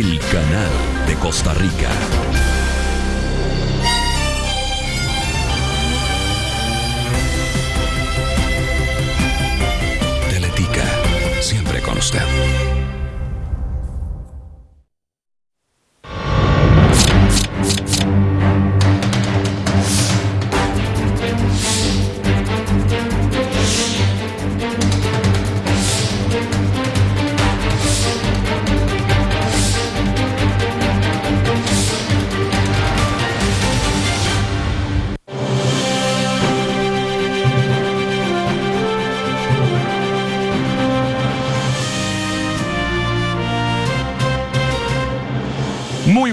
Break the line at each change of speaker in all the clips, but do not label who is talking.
el canal de Costa Rica.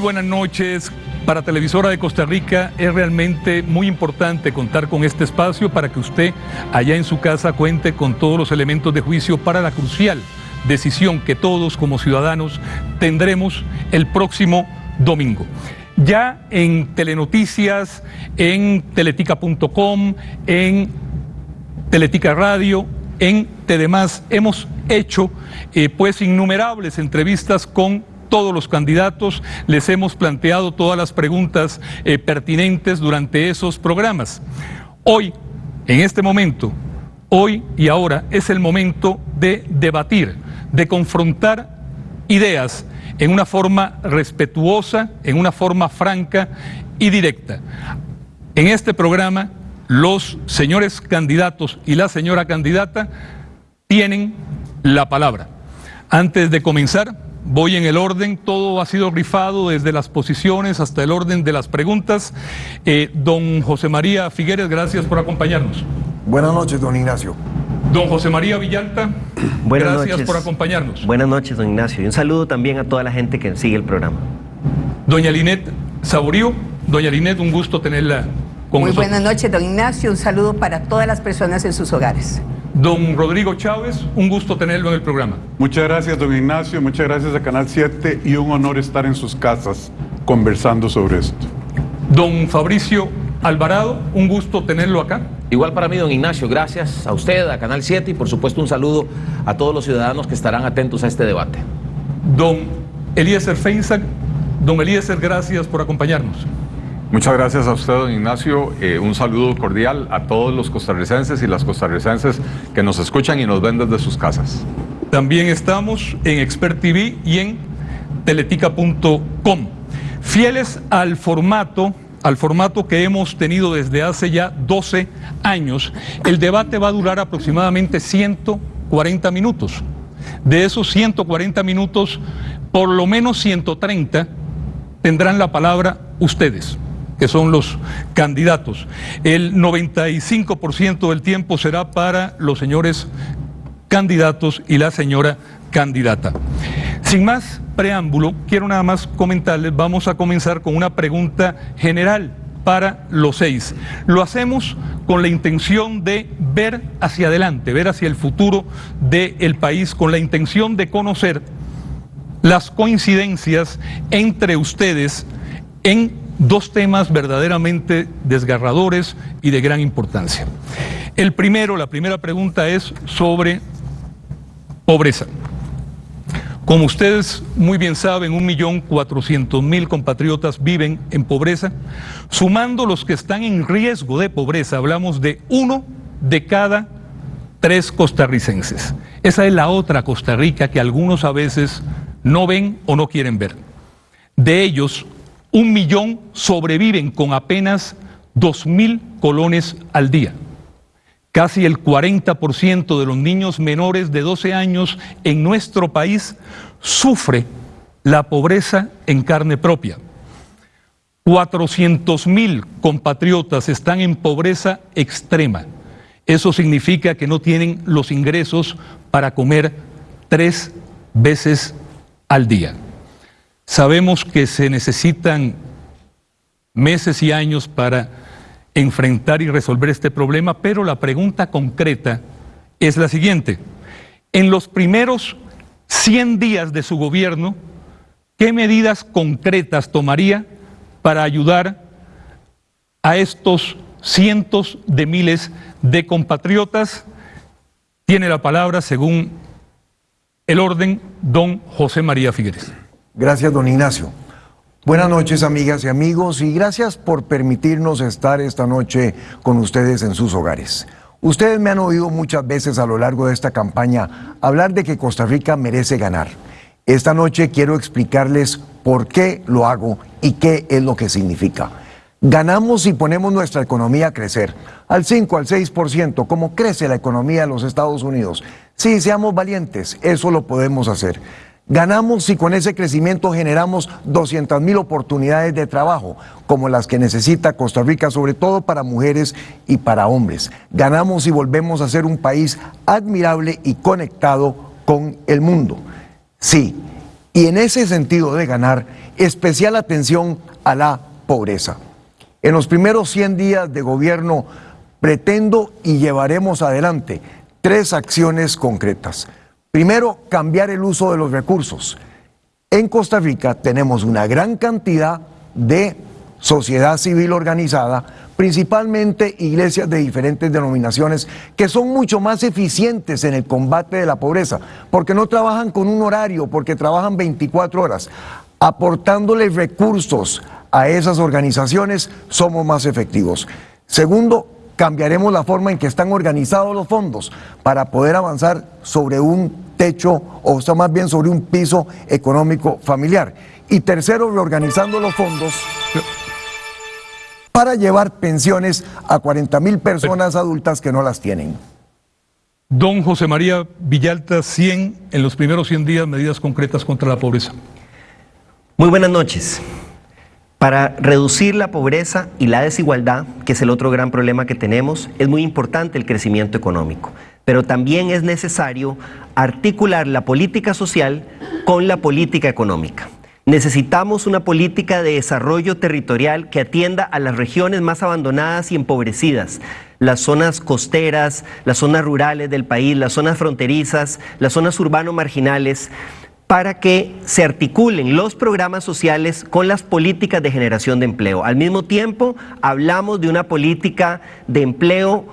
Buenas noches. Para Televisora de Costa Rica es realmente muy importante contar con este espacio para que usted allá en su casa cuente con todos los elementos de juicio para la crucial decisión que todos como ciudadanos tendremos el próximo domingo. Ya en Telenoticias, en teletica.com, en Teletica Radio, en TDMás, hemos hecho eh, pues innumerables entrevistas con todos los candidatos, les hemos planteado todas las preguntas eh, pertinentes durante esos programas. Hoy, en este momento, hoy y ahora es el momento de debatir, de confrontar ideas en una forma respetuosa, en una forma franca y directa. En este programa, los señores candidatos y la señora candidata tienen la palabra. Antes de comenzar, Voy en el orden, todo ha sido rifado desde las posiciones hasta el orden de las preguntas. Eh, don José María Figueres, gracias por acompañarnos.
Buenas noches, don Ignacio.
Don José María Villalta,
Buenas
gracias
noches.
por acompañarnos.
Buenas noches, don Ignacio. Y un saludo también a toda la gente que sigue el programa.
Doña Linet Saborío, doña Linet, un gusto tenerla con
Muy
nosotros.
buenas noches, don Ignacio. Un saludo para todas las personas en sus hogares.
Don Rodrigo Chávez, un gusto tenerlo en el programa.
Muchas gracias, don Ignacio, muchas gracias a Canal 7 y un honor estar en sus casas conversando sobre esto.
Don Fabricio Alvarado, un gusto tenerlo acá.
Igual para mí, don Ignacio, gracias a usted, a Canal 7 y por supuesto un saludo a todos los ciudadanos que estarán atentos a este debate.
Don Eliezer Feinsack, don Eliezer, gracias por acompañarnos.
Muchas gracias a usted, don Ignacio. Eh, un saludo cordial a todos los costarricenses y las costarricenses que nos escuchan y nos ven desde sus casas.
También estamos en Expert TV y en teletica.com. Fieles al formato, al formato que hemos tenido desde hace ya 12 años, el debate va a durar aproximadamente 140 minutos. De esos 140 minutos, por lo menos 130 tendrán la palabra ustedes que son los candidatos. El 95% del tiempo será para los señores candidatos y la señora candidata. Sin más preámbulo, quiero nada más comentarles, vamos a comenzar con una pregunta general para los seis. Lo hacemos con la intención de ver hacia adelante, ver hacia el futuro del país, con la intención de conocer las coincidencias entre ustedes en dos temas verdaderamente desgarradores y de gran importancia. El primero, la primera pregunta es sobre pobreza. Como ustedes muy bien saben, un millón cuatrocientos mil compatriotas viven en pobreza. Sumando los que están en riesgo de pobreza, hablamos de uno de cada tres costarricenses. Esa es la otra Costa Rica que algunos a veces no ven o no quieren ver. De ellos, un millón sobreviven con apenas dos mil colones al día. Casi el 40% de los niños menores de 12 años en nuestro país sufre la pobreza en carne propia. 400 mil compatriotas están en pobreza extrema. Eso significa que no tienen los ingresos para comer tres veces al día. Sabemos que se necesitan meses y años para enfrentar y resolver este problema, pero la pregunta concreta es la siguiente. En los primeros 100 días de su gobierno, ¿qué medidas concretas tomaría para ayudar a estos cientos de miles de compatriotas? Tiene la palabra, según el orden, don José María Figueres.
Gracias, don Ignacio. Buenas noches, amigas y amigos, y gracias por permitirnos estar esta noche con ustedes en sus hogares. Ustedes me han oído muchas veces a lo largo de esta campaña hablar de que Costa Rica merece ganar. Esta noche quiero explicarles por qué lo hago y qué es lo que significa. Ganamos si ponemos nuestra economía a crecer, al 5, al 6%, como crece la economía de los Estados Unidos. Sí, seamos valientes, eso lo podemos hacer. Ganamos si con ese crecimiento generamos 200 mil oportunidades de trabajo, como las que necesita Costa Rica, sobre todo para mujeres y para hombres. Ganamos si volvemos a ser un país admirable y conectado con el mundo. Sí, y en ese sentido de ganar, especial atención a la pobreza. En los primeros 100 días de gobierno pretendo y llevaremos adelante tres acciones concretas. Primero, cambiar el uso de los recursos. En Costa Rica tenemos una gran cantidad de sociedad civil organizada, principalmente iglesias de diferentes denominaciones, que son mucho más eficientes en el combate de la pobreza, porque no trabajan con un horario, porque trabajan 24 horas. Aportándole recursos a esas organizaciones, somos más efectivos. Segundo, cambiaremos la forma en que están organizados los fondos para poder avanzar sobre un techo o sea, más bien sobre un piso económico familiar. Y tercero, reorganizando los fondos para llevar pensiones a 40 mil personas adultas que no las tienen.
Don José María Villalta, 100 en los primeros 100 días, medidas concretas contra la pobreza.
Muy buenas noches. Para reducir la pobreza y la desigualdad, que es el otro gran problema que tenemos, es muy importante el crecimiento económico, pero también es necesario articular la política social con la política económica. Necesitamos una política de desarrollo territorial que atienda a las regiones más abandonadas y empobrecidas, las zonas costeras, las zonas rurales del país, las zonas fronterizas, las zonas urbano marginales, para que se articulen los programas sociales con las políticas de generación de empleo. Al mismo tiempo, hablamos de una política de empleo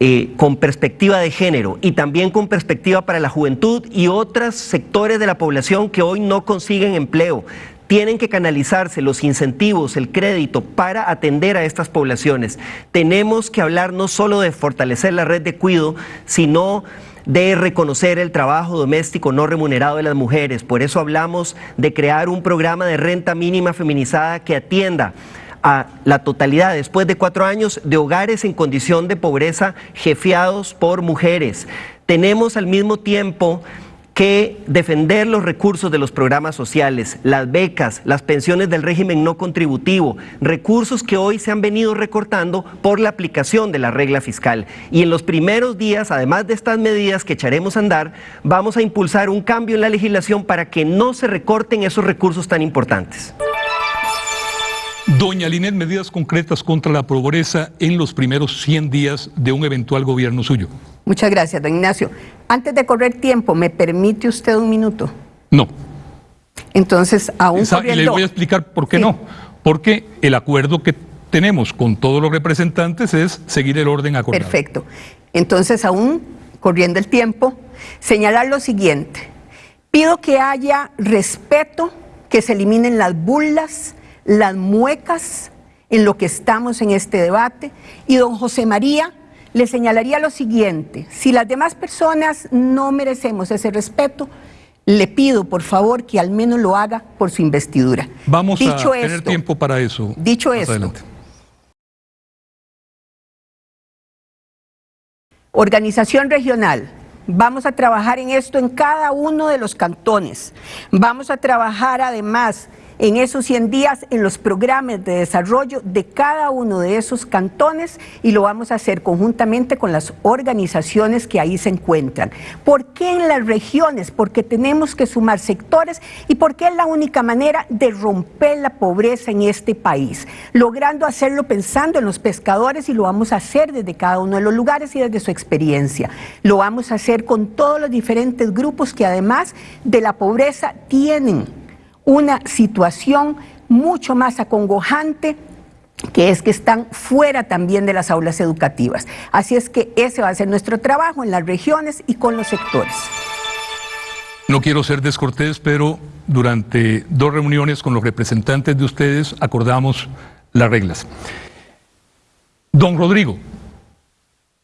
eh, con perspectiva de género y también con perspectiva para la juventud y otros sectores de la población que hoy no consiguen empleo. Tienen que canalizarse los incentivos, el crédito para atender a estas poblaciones. Tenemos que hablar no solo de fortalecer la red de cuido, sino de reconocer el trabajo doméstico no remunerado de las mujeres. Por eso hablamos de crear un programa de renta mínima feminizada que atienda a la totalidad, después de cuatro años, de hogares en condición de pobreza jefeados por mujeres. Tenemos al mismo tiempo que defender los recursos de los programas sociales, las becas, las pensiones del régimen no contributivo, recursos que hoy se han venido recortando por la aplicación de la regla fiscal. Y en los primeros días, además de estas medidas que echaremos a andar, vamos a impulsar un cambio en la legislación para que no se recorten esos recursos tan importantes.
Doña Linet, medidas concretas contra la pobreza en los primeros 100 días de un eventual gobierno suyo.
Muchas gracias, don Ignacio. Antes de correr tiempo, ¿me permite usted un minuto?
No.
Entonces, aún
Esa- y les voy a explicar por qué
Sí.
no. Porque el acuerdo que tenemos con todos los representantes es seguir el orden acordado.
Perfecto. Entonces, aún corriendo el tiempo, señalar lo siguiente. Pido que haya respeto, que se eliminen las burlas, las muecas en lo que estamos en este debate. Y don José María le señalaría lo siguiente. Si las demás personas no merecemos ese respeto, le pido por favor que al menos lo haga por su investidura.
Vamos
Dicho
a tener
esto,
tiempo para eso.
Dicho esto,
adelante.
Organización regional. Vamos a trabajar en esto en cada uno de los cantones. Vamos a trabajar además en esos 100 días en los programas de desarrollo de cada uno de esos cantones y lo vamos a hacer conjuntamente con las organizaciones que ahí se encuentran. ¿Por qué en las regiones? Porque tenemos que sumar sectores y porque es la única manera de romper la pobreza en este país, logrando hacerlo pensando en los pescadores y lo vamos a hacer desde cada uno de los lugares y desde su experiencia. Lo vamos a hacer con todos los diferentes grupos que además de la pobreza tienen una situación mucho más acongojante que es que están fuera también de las aulas educativas. Así es que ese va a ser nuestro trabajo en las regiones y con los sectores.
No quiero ser descortés, pero durante dos reuniones con los representantes de ustedes, acordamos las reglas. Don Rodrigo,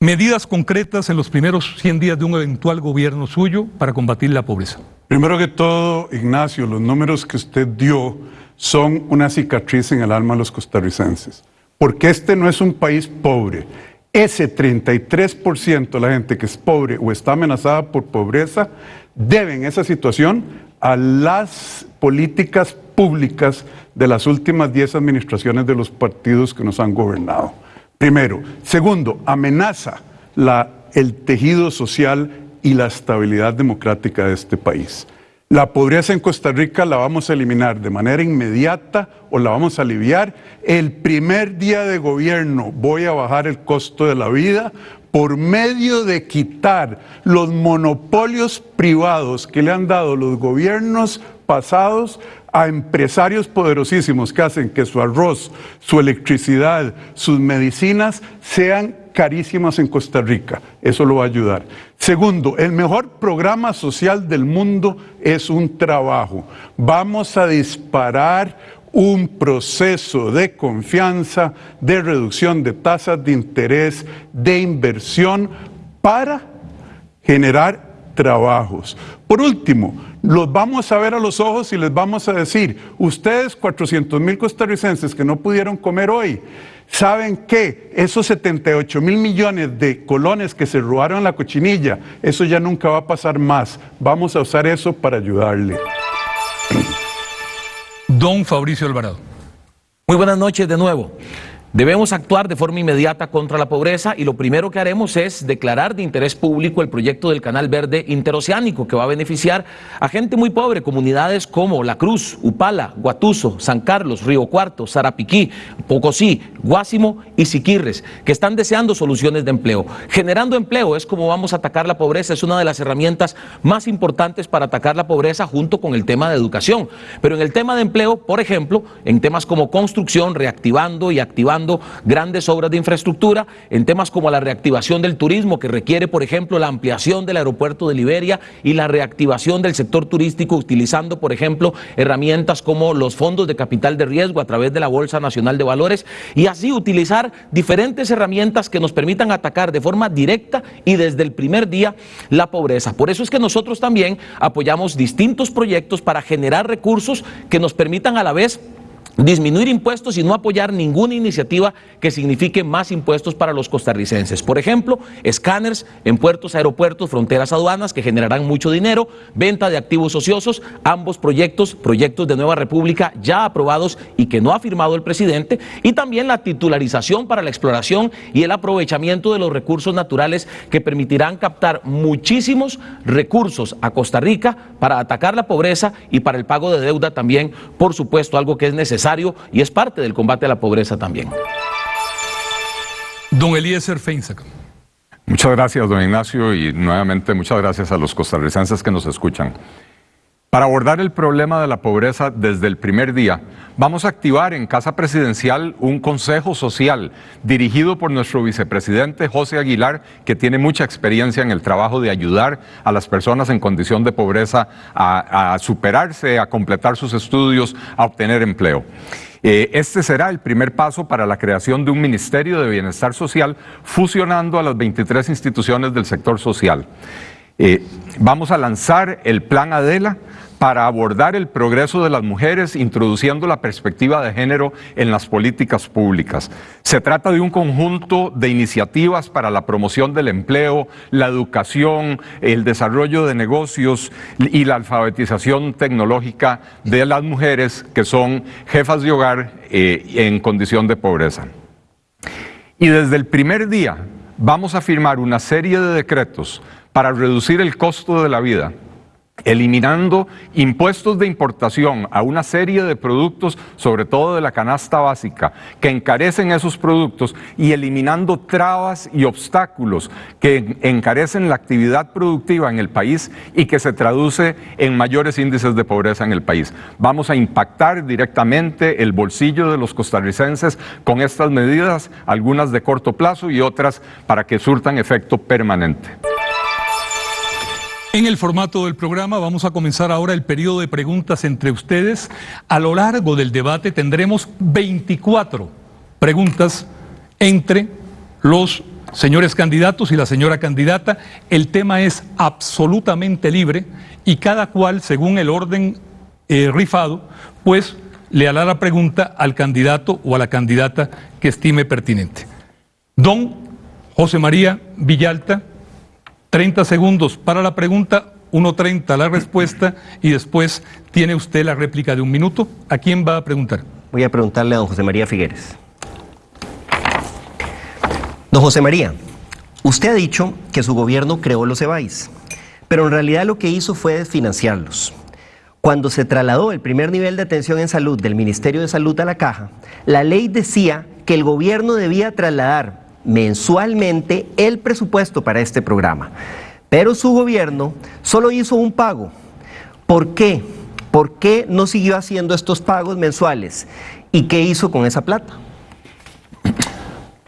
medidas concretas en los primeros 100 días de un eventual gobierno suyo para combatir la pobreza.
Primero que todo, Ignacio, los números que usted dio son una cicatriz en el alma de los costarricenses, porque este no es un país pobre. Ese 33% de la gente que es pobre o está amenazada por pobreza deben esa situación a las políticas públicas de las últimas 10 administraciones de los partidos que nos han gobernado. Primero. Segundo, amenaza el tejido social y la estabilidad democrática de este país. La pobreza en Costa Rica la vamos a eliminar de manera inmediata o la vamos a aliviar. El primer día de gobierno voy a bajar el costo de la vida por medio de quitar los monopolios privados que le han dado los gobiernos pasados a empresarios poderosísimos que hacen que su arroz, su electricidad, sus medicinas sean carísimas en Costa Rica. Eso lo va a ayudar. Segundo, el mejor programa social del mundo es un trabajo. Vamos a disparar un proceso de confianza, de reducción de tasas de interés, de inversión para generar trabajos. Por último, los vamos a ver a los ojos y les vamos a decir, ustedes 400 mil costarricenses que no pudieron comer hoy, ¿saben que Esos 78 mil millones de colones que se robaron la cochinilla, eso ya nunca va a pasar más. Vamos a usar eso para ayudarle.
Don Fabricio Alvarado.
Muy buenas noches de nuevo. Debemos actuar de forma inmediata contra la pobreza y lo primero que haremos es declarar de interés público el proyecto del Canal Verde Interoceánico que va a beneficiar a gente muy pobre, comunidades como La Cruz, Upala, Guatuso, San Carlos, Río Cuarto, Zarapiquí, Pocosí, Guásimo y Siquirres, que están deseando soluciones de empleo. Generando empleo es como vamos a atacar la pobreza, es una de las herramientas más importantes para atacar la pobreza junto con el tema de educación. Pero en el tema de empleo, por ejemplo, en temas como construcción, reactivando y activando grandes obras de infraestructura en temas como la reactivación del turismo, que requiere, por ejemplo, la ampliación del aeropuerto de Liberia y la reactivación del sector turístico utilizando, por ejemplo, herramientas como los fondos de capital de riesgo a través de la Bolsa Nacional de Valores y así utilizar diferentes herramientas que nos permitan atacar de forma directa y desde el primer día la pobreza. Por eso es que nosotros también apoyamos distintos proyectos para generar recursos que nos permitan a la vez disminuir impuestos y no apoyar ninguna iniciativa que signifique más impuestos para los costarricenses. Por ejemplo, escáneres en puertos, aeropuertos, fronteras, aduanas que generarán mucho dinero, venta de activos ociosos, ambos proyectos, proyectos de Nueva República ya aprobados y que no ha firmado el presidente, y también la titularización para la exploración y el aprovechamiento de los recursos naturales que permitirán captar muchísimos recursos a Costa Rica para atacar la pobreza y para el pago de deuda también, por supuesto, algo que es necesario y es parte del combate a la pobreza también.
Don Eliezer Feinsack.
Muchas gracias, don Ignacio, y nuevamente muchas gracias a los costarricenses que nos escuchan. Para abordar el problema de la pobreza desde el primer día, vamos a activar en Casa Presidencial un consejo social dirigido por nuestro vicepresidente José Aguilar, que tiene mucha experiencia en el trabajo de ayudar a las personas en condición de pobreza a, superarse, a completar sus estudios, a obtener empleo. Eh, este será el primer paso para la creación de un Ministerio de Bienestar Social fusionando a las 23 instituciones del sector social. Eh, vamos a lanzar el Plan Adela para abordar el progreso de las mujeres introduciendo la perspectiva de género en las políticas públicas. Se trata de un conjunto de iniciativas para la promoción del empleo, la educación, el desarrollo de negocios y la alfabetización tecnológica de las mujeres que son jefas de hogar eh, en condición de pobreza. Y desde el primer día vamos a firmar una serie de decretos para reducir el costo de la vida eliminando impuestos de importación a una serie de productos, sobre todo de la canasta básica, que encarecen esos productos y eliminando trabas y obstáculos que encarecen la actividad productiva en el país y que se traduce en mayores índices de pobreza en el país. Vamos a impactar directamente el bolsillo de los costarricenses con estas medidas, algunas de corto plazo y otras para que surtan efecto permanente.
En el formato del programa vamos a comenzar ahora el periodo de preguntas entre ustedes. A lo largo del debate tendremos 24 preguntas entre los señores candidatos y la señora candidata. El tema es absolutamente libre y cada cual, según el orden eh, rifado, pues le hará la pregunta al candidato o a la candidata que estime pertinente. Don José María Villalta 30 segundos para la pregunta, 1.30 la respuesta y después tiene usted la réplica de un minuto. ¿A quién va a preguntar?
Voy a preguntarle a don José María Figueres. Don José María, usted ha dicho que su gobierno creó los EBAIS, pero en realidad lo que hizo fue desfinanciarlos. Cuando se trasladó el primer nivel de atención en salud del Ministerio de Salud a la caja, la ley decía que el gobierno debía trasladar mensualmente el presupuesto para este programa. Pero su gobierno solo hizo un pago. ¿Por qué? ¿Por qué no siguió haciendo estos pagos mensuales? ¿Y qué hizo con esa plata?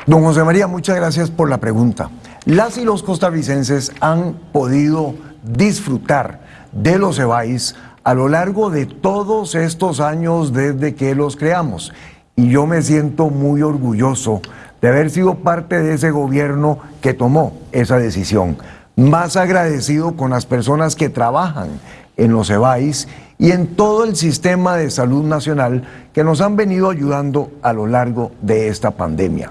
Don José María, muchas gracias por la pregunta. Las y los costarricenses han podido disfrutar de los EBAIS a lo largo de todos estos años desde que los creamos. Y yo me siento muy orgulloso de haber sido parte de ese gobierno que tomó esa decisión. Más agradecido con las personas que trabajan en los EBAIS y en todo el sistema de salud nacional que nos han venido ayudando a lo largo de esta pandemia.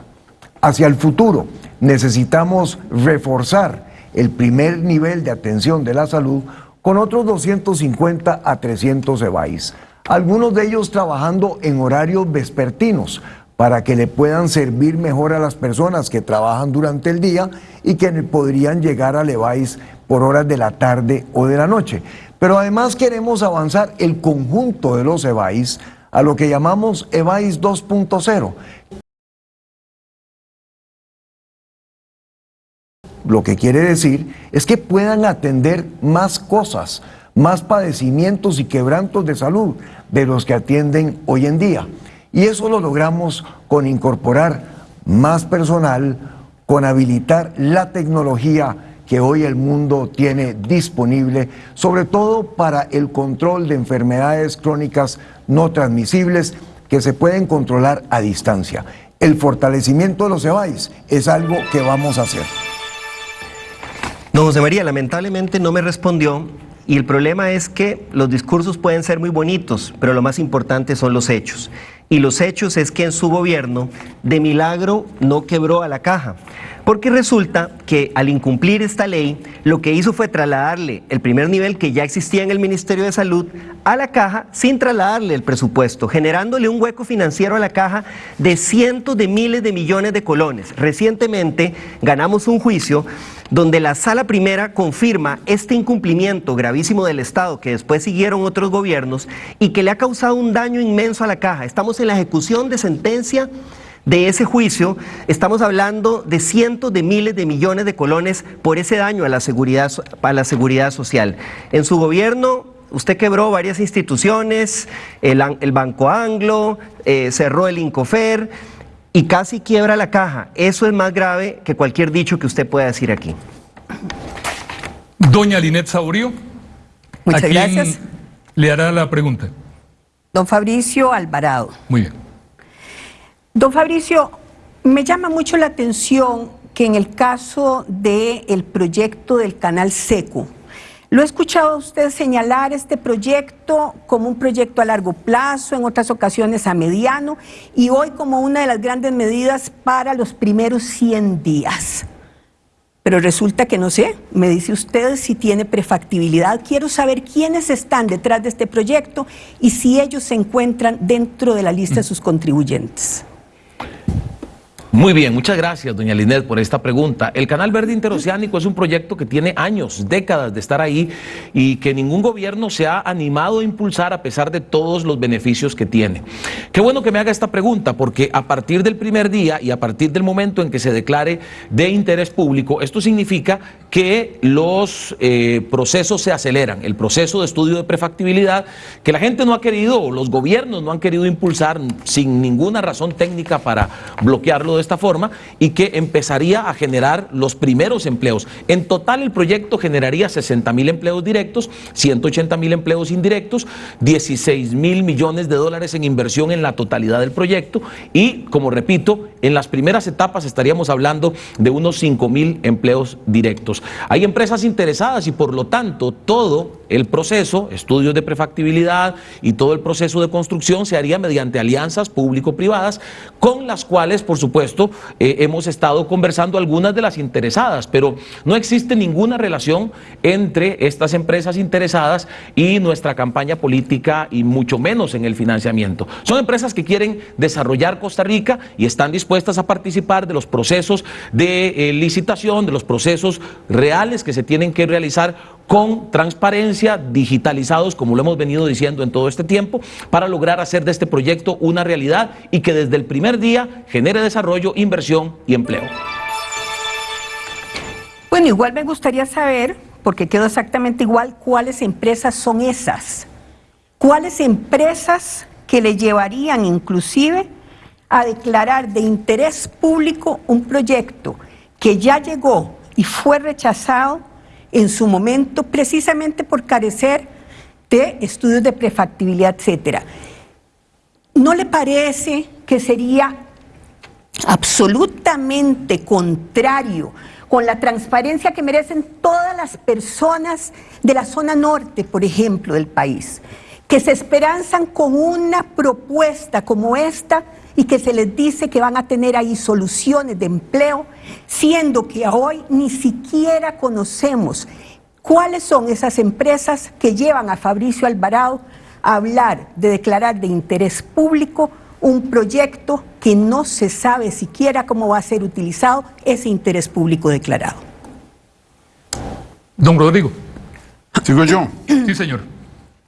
Hacia el futuro necesitamos reforzar el primer nivel de atención de la salud con otros 250 a 300 EBAIS, algunos de ellos trabajando en horarios vespertinos para que le puedan servir mejor a las personas que trabajan durante el día y que podrían llegar a Levi's por horas de la tarde o de la noche. Pero además queremos avanzar el conjunto de los EVAIS a lo que llamamos EVAIS 2.0. Lo que quiere decir es que puedan atender más cosas, más padecimientos y quebrantos de salud de los que atienden hoy en día. Y eso lo logramos con incorporar más personal, con habilitar la tecnología que hoy el mundo tiene disponible, sobre todo para el control de enfermedades crónicas no transmisibles que se pueden controlar a distancia. El fortalecimiento de los EBAIS es algo que vamos a hacer.
No, José María, lamentablemente no me respondió y el problema es que los discursos pueden ser muy bonitos, pero lo más importante son los hechos. Y los hechos es que en su gobierno, de milagro, no quebró a la caja. Porque resulta que al incumplir esta ley, lo que hizo fue trasladarle el primer nivel que ya existía en el Ministerio de Salud a la caja sin trasladarle el presupuesto, generándole un hueco financiero a la caja de cientos de miles de millones de colones. Recientemente ganamos un juicio donde la sala primera confirma este incumplimiento gravísimo del Estado que después siguieron otros gobiernos y que le ha causado un daño inmenso a la caja. Estamos en la ejecución de sentencia de ese juicio, estamos hablando de cientos de miles de millones de colones por ese daño a la seguridad, a la seguridad social. En su gobierno usted quebró varias instituciones, el, Banco Anglo, eh, cerró el Incofer y casi quiebra la caja. Eso es más grave que cualquier dicho que usted pueda decir aquí.
Doña Linet Saurio.
Muchas gracias.
Le hará la pregunta.
Don Fabricio Alvarado.
Muy bien.
Don Fabricio, me llama mucho la atención que en el caso del proyecto del canal Seco, lo he escuchado a usted señalar este proyecto como un proyecto a largo plazo, en otras ocasiones a mediano, y hoy como una de las grandes medidas para los primeros 100 días. Pero resulta que no sé, me dice usted si tiene prefactibilidad. Quiero saber quiénes están detrás de este proyecto y si ellos se encuentran dentro de la lista de sus contribuyentes.
Muy bien, muchas gracias, doña Linet, por esta pregunta. El Canal Verde Interoceánico es un proyecto que tiene años, décadas de estar ahí y que ningún gobierno se ha animado a impulsar a pesar de todos los beneficios que tiene. Qué bueno que me haga esta pregunta, porque a partir del primer día y a partir del momento en que se declare de interés público, esto significa que los eh, procesos se aceleran. El proceso de estudio de prefactibilidad que la gente no ha querido, los gobiernos no han querido impulsar sin ninguna razón técnica para bloquearlo de esta forma y que empezaría a generar los primeros empleos. En total el proyecto generaría 60 mil empleos directos, 180 mil empleos indirectos, 16 mil millones de dólares en inversión en la totalidad del proyecto y, como repito, en las primeras etapas estaríamos hablando de unos 5 mil empleos directos. Hay empresas interesadas y por lo tanto todo el proceso, estudios de prefactibilidad y todo el proceso de construcción se haría mediante alianzas público-privadas con las cuales, por supuesto, eh, hemos estado conversando algunas de las interesadas, pero no existe ninguna relación entre estas empresas interesadas y nuestra campaña política y mucho menos en el financiamiento. Son empresas que quieren desarrollar Costa Rica y están dispuestas a participar de los procesos de eh, licitación, de los procesos reales que se tienen que realizar con transparencia, digitalizados, como lo hemos venido diciendo en todo este tiempo, para lograr hacer de este proyecto una realidad y que desde el primer día genere desarrollo, inversión y empleo.
Bueno, igual me gustaría saber, porque quedó exactamente igual, cuáles empresas son esas. ¿Cuáles empresas que le llevarían inclusive a declarar de interés público un proyecto que ya llegó y fue rechazado en su momento precisamente por carecer de estudios de prefactibilidad, etcétera. ¿No le parece que sería absolutamente contrario con la transparencia que merecen todas las personas de la zona norte, por ejemplo, del país, que se esperanzan con una propuesta como esta y que se les dice que van a tener ahí soluciones de empleo, siendo que hoy ni siquiera conocemos cuáles son esas empresas que llevan a Fabricio Alvarado a hablar de declarar de interés público un proyecto que no se sabe siquiera cómo va a ser utilizado ese interés público declarado.
Don Rodrigo.
¿Sigo yo?
Sí, señor.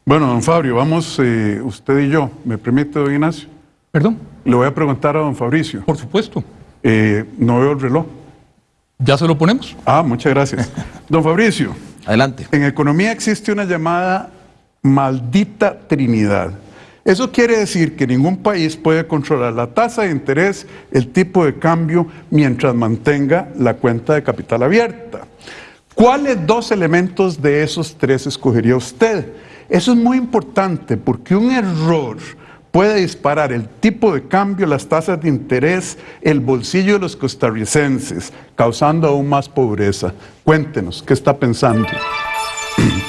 Bueno, don Fabio, vamos eh, usted y yo. ¿Me permite, don Ignacio?
¿Perdón?
Le voy a preguntar a don Fabricio.
Por supuesto.
Eh, no veo el reloj.
¿Ya se lo ponemos?
Ah, muchas gracias. don Fabricio.
Adelante.
En economía existe una llamada maldita Trinidad. Eso quiere decir que ningún país puede controlar la tasa de interés, el tipo de cambio, mientras mantenga la cuenta de capital abierta. ¿Cuáles dos elementos de esos tres escogería usted? Eso es muy importante porque un error puede disparar el tipo de cambio, las tasas de interés, el bolsillo de los costarricenses, causando aún más pobreza. Cuéntenos, ¿qué está pensando?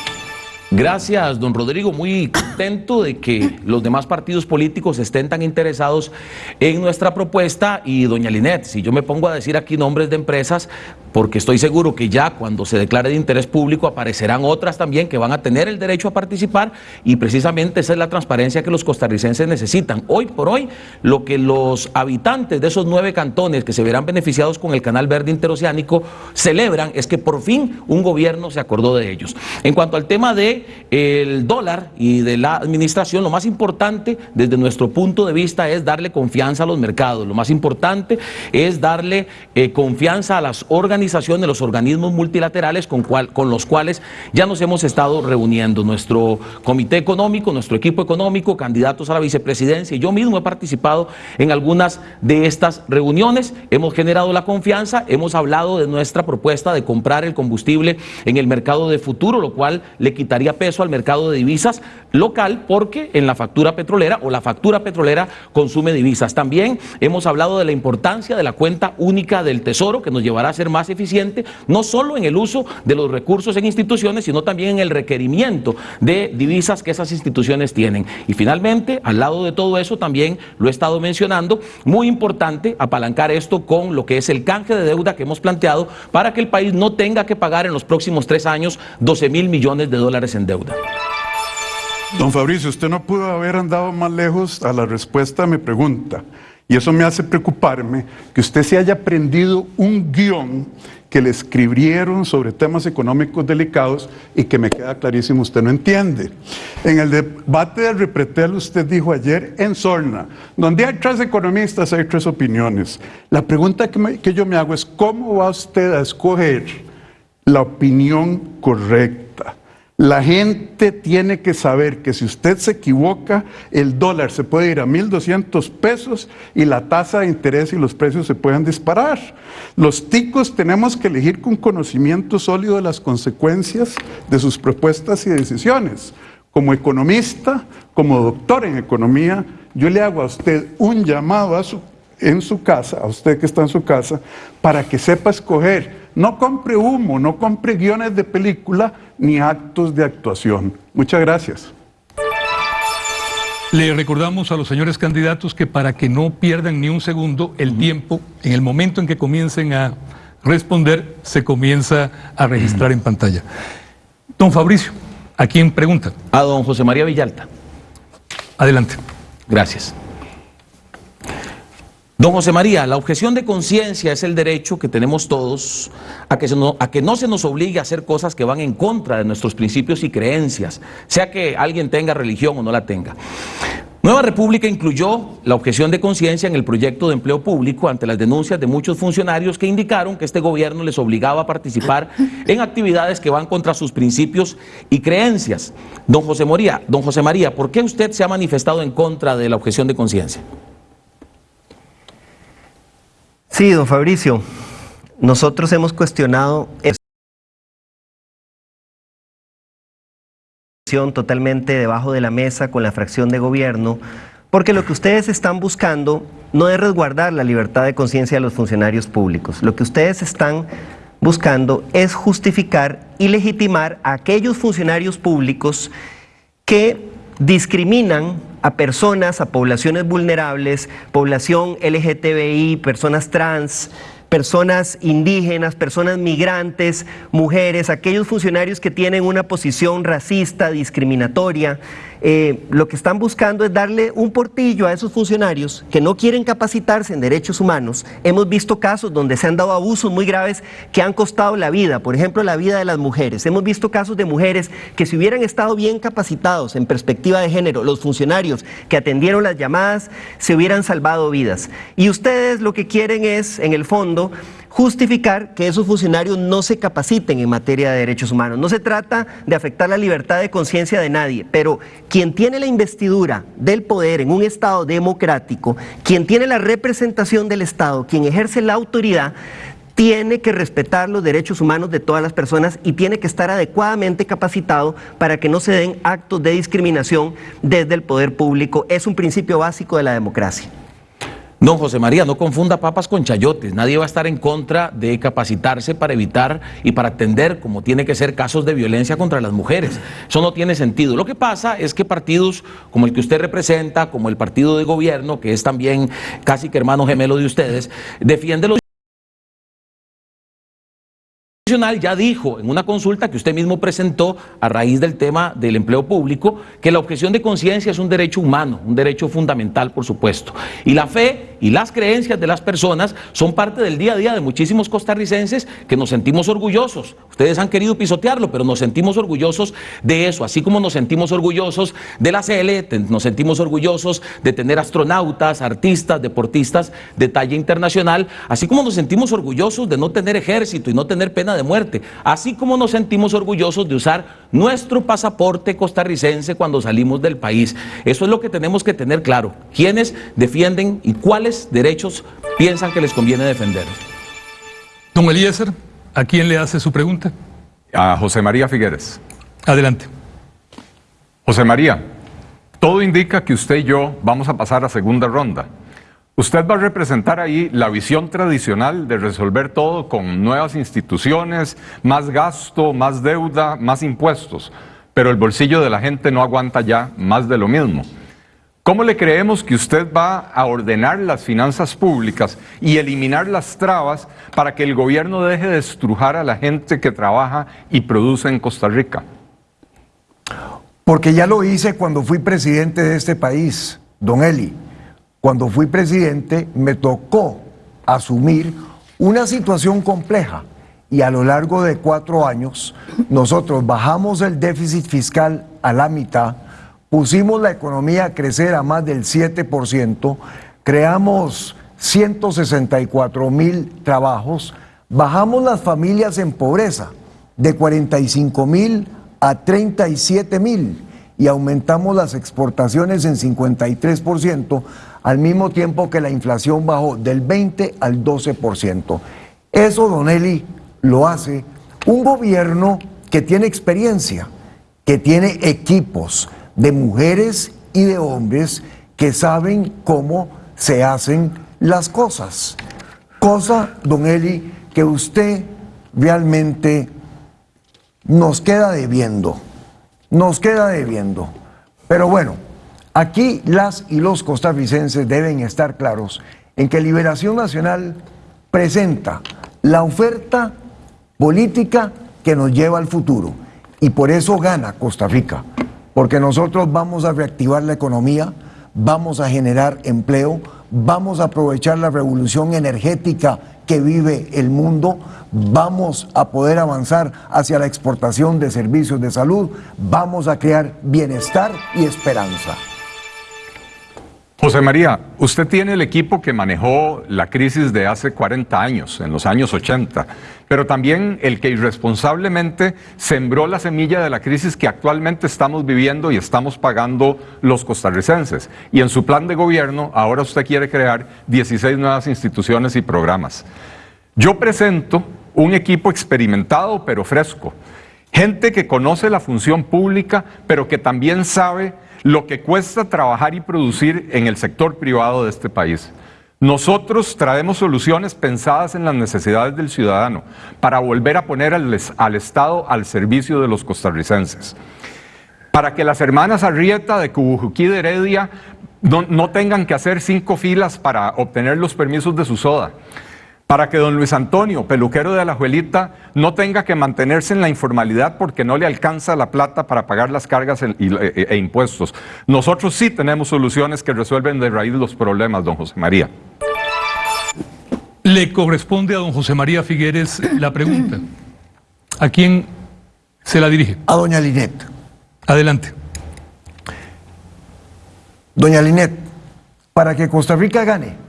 Gracias, don Rodrigo. Muy contento de que los demás partidos políticos estén tan interesados en nuestra propuesta. Y doña Linet, si yo me pongo a decir aquí nombres de empresas, porque estoy seguro que ya cuando se declare de interés público aparecerán otras también que van a tener el derecho a participar y precisamente esa es la transparencia que los costarricenses necesitan. Hoy por hoy, lo que los habitantes de esos nueve cantones que se verán beneficiados con el Canal Verde Interoceánico celebran es que por fin un gobierno se acordó de ellos. En cuanto al tema de el dólar y de la administración, lo más importante desde nuestro punto de vista es darle confianza a los mercados, lo más importante es darle eh, confianza a las organizaciones, los organismos multilaterales con, cual, con los cuales ya nos hemos estado reuniendo. Nuestro comité económico, nuestro equipo económico, candidatos a la vicepresidencia y yo mismo he participado en algunas de estas reuniones, hemos generado la confianza, hemos hablado de nuestra propuesta de comprar el combustible en el mercado de futuro, lo cual le quitaría peso al mercado de divisas local porque en la factura petrolera o la factura petrolera consume divisas. También hemos hablado de la importancia de la cuenta única del Tesoro que nos llevará a ser más eficiente, no solo en el uso de los recursos en instituciones, sino también en el requerimiento de divisas que esas instituciones tienen. Y finalmente, al lado de todo eso, también lo he estado mencionando, muy importante apalancar esto con lo que es el canje de deuda que hemos planteado para que el país no tenga que pagar en los próximos tres años 12 mil millones de dólares en deuda.
Don Fabricio, usted no pudo haber andado más lejos a la respuesta a mi pregunta. Y eso me hace preocuparme que usted se haya aprendido un guion que le escribieron sobre temas económicos delicados y que me queda clarísimo, usted no entiende. En el debate del Repretel usted dijo ayer en Sorna, donde hay tres economistas, hay tres opiniones. La pregunta que, que yo me hago es, ¿cómo va usted a escoger la opinión correcta? La gente tiene que saber que si usted se equivoca, el dólar se puede ir a 1.200 pesos y la tasa de interés y los precios se pueden disparar. Los ticos tenemos que elegir con conocimiento sólido de las consecuencias de sus propuestas y decisiones. Como economista, como doctor en economía, yo le hago a usted un llamado a su, en su casa, a usted que está en su casa, para que sepa escoger. No compre humo, no compre guiones de película ni actos de actuación. Muchas gracias.
Le recordamos a los señores candidatos que para que no pierdan ni un segundo el tiempo, en el momento en que comiencen a responder, se comienza a registrar en pantalla. Don Fabricio, ¿a quién pregunta?
A don José María Villalta.
Adelante.
Gracias. Don José María, la objeción de conciencia es el derecho que tenemos todos a que, no, no se nos obligue a hacer cosas que van en contra de nuestros principios y creencias, sea que alguien tenga religión o no la tenga. Nueva República incluyó la objeción de conciencia en el proyecto de empleo público ante las denuncias de muchos funcionarios que indicaron que este gobierno les obligaba a participar en actividades que van contra sus principios y creencias. Don José María, don José María, ¿por qué usted se ha manifestado en contra de la objeción de conciencia?
Sí, don Fabricio, nosotros hemos cuestionado totalmente debajo de la mesa con la fracción de gobierno, porque lo que ustedes están buscando no es resguardar la libertad de conciencia de los funcionarios públicos, lo que ustedes están buscando es justificar y legitimar a aquellos funcionarios públicos que discriminan a personas, a poblaciones vulnerables, población LGTBI, personas trans, personas indígenas, personas migrantes, mujeres, aquellos funcionarios que tienen una posición racista, discriminatoria, eh, lo que están buscando es darle un portillo a esos funcionarios que no quieren capacitarse en derechos humanos. Hemos visto casos donde se han dado abusos muy graves que han costado la vida, por ejemplo la vida de las mujeres. Hemos visto casos de mujeres que si hubieran estado bien capacitados en perspectiva de género, los funcionarios que atendieron las llamadas, se hubieran salvado vidas. Y ustedes lo que quieren es, en el fondo, justificar que esos funcionarios no se capaciten en materia de derechos humanos. No se trata de afectar la libertad de conciencia de nadie, pero quien tiene la investidura del poder en un Estado democrático, quien tiene la representación del Estado, quien ejerce la autoridad, tiene que respetar los derechos humanos de todas las personas y tiene que estar adecuadamente capacitado para que no se den actos de discriminación desde el poder público. Es un principio básico de la democracia.
Don José María, no confunda papas con chayotes. Nadie va a estar en contra de capacitarse para evitar y para atender como tiene que ser casos de violencia contra las mujeres. Eso no tiene sentido. Lo que pasa es que partidos como el que usted representa, como el partido de gobierno, que es también casi que hermano gemelo de ustedes, defiende los ya dijo en una consulta que usted mismo presentó a raíz del tema del empleo público que la objeción de conciencia es un derecho humano, un derecho fundamental, por supuesto. Y la fe y las creencias de las personas son parte del día a día de muchísimos costarricenses que nos sentimos orgullosos. Ustedes han querido pisotearlo, pero nos sentimos orgullosos de eso, así como nos sentimos orgullosos de la CL, nos sentimos orgullosos de tener astronautas, artistas, deportistas de talla internacional, así como nos sentimos orgullosos de no tener ejército y no tener pena de muerte, así como nos sentimos orgullosos de usar nuestro pasaporte costarricense cuando salimos del país. Eso es lo que tenemos que tener claro, quiénes defienden y cuáles derechos piensan que les conviene defender.
Don Eliezer, ¿a quién le hace su pregunta?
A José María Figueres.
Adelante.
José María, todo indica que usted y yo vamos a pasar a segunda ronda. Usted va a representar ahí la visión tradicional de resolver todo con nuevas instituciones, más gasto, más deuda, más impuestos, pero el bolsillo de la gente no aguanta ya más de lo mismo. ¿Cómo le creemos que usted va a ordenar las finanzas públicas y eliminar las trabas para que el gobierno deje de estrujar a la gente que trabaja y produce en Costa Rica?
Porque ya lo hice cuando fui presidente de este país, don Eli cuando fui presidente me tocó asumir una situación compleja y a lo largo de cuatro años nosotros bajamos el déficit fiscal a la mitad, pusimos la economía a crecer a más del 7%, creamos 164 mil trabajos, bajamos las familias en pobreza de 45 mil a 37 mil y aumentamos las exportaciones en 53%, al mismo tiempo que la inflación bajó del 20 al 12%. Eso, Don Eli, lo hace un gobierno que tiene experiencia, que tiene equipos de mujeres y de hombres que saben cómo se hacen las cosas. Cosa, don Eli, que usted realmente nos queda debiendo, nos queda debiendo. Pero bueno, aquí las y los costarricenses deben estar claros en que Liberación Nacional presenta la oferta política que nos lleva al futuro. Y por eso gana Costa Rica, porque nosotros vamos a reactivar la economía, vamos a generar empleo, vamos a aprovechar la revolución energética que vive el mundo, vamos a poder avanzar hacia la exportación de servicios de salud, vamos a crear bienestar y esperanza.
José María, usted tiene el equipo que manejó la crisis de hace 40 años, en los años 80, pero también el que irresponsablemente sembró la semilla de la crisis que actualmente estamos viviendo y estamos pagando los costarricenses. Y en su plan de gobierno, ahora usted quiere crear 16 nuevas instituciones y programas. Yo presento un equipo experimentado pero fresco, gente que conoce la función pública, pero que también sabe lo que cuesta trabajar y producir en el sector privado de este país. Nosotros traemos soluciones pensadas en las necesidades del ciudadano para volver a poner al, Estado al servicio de los costarricenses. Para que las hermanas Arrieta de Cubujuquí de Heredia no, no tengan que hacer cinco filas para obtener los permisos de su soda para que don Luis Antonio, peluquero de la Juelita, no tenga que mantenerse en la informalidad porque no le alcanza la plata para pagar las cargas e, e, e, impuestos. Nosotros sí tenemos soluciones que resuelven de raíz los problemas, don José María.
Le corresponde a don José María Figueres la pregunta. ¿A quién se la dirige?
A doña Linet.
Adelante.
Doña Linet, para que Costa Rica gane,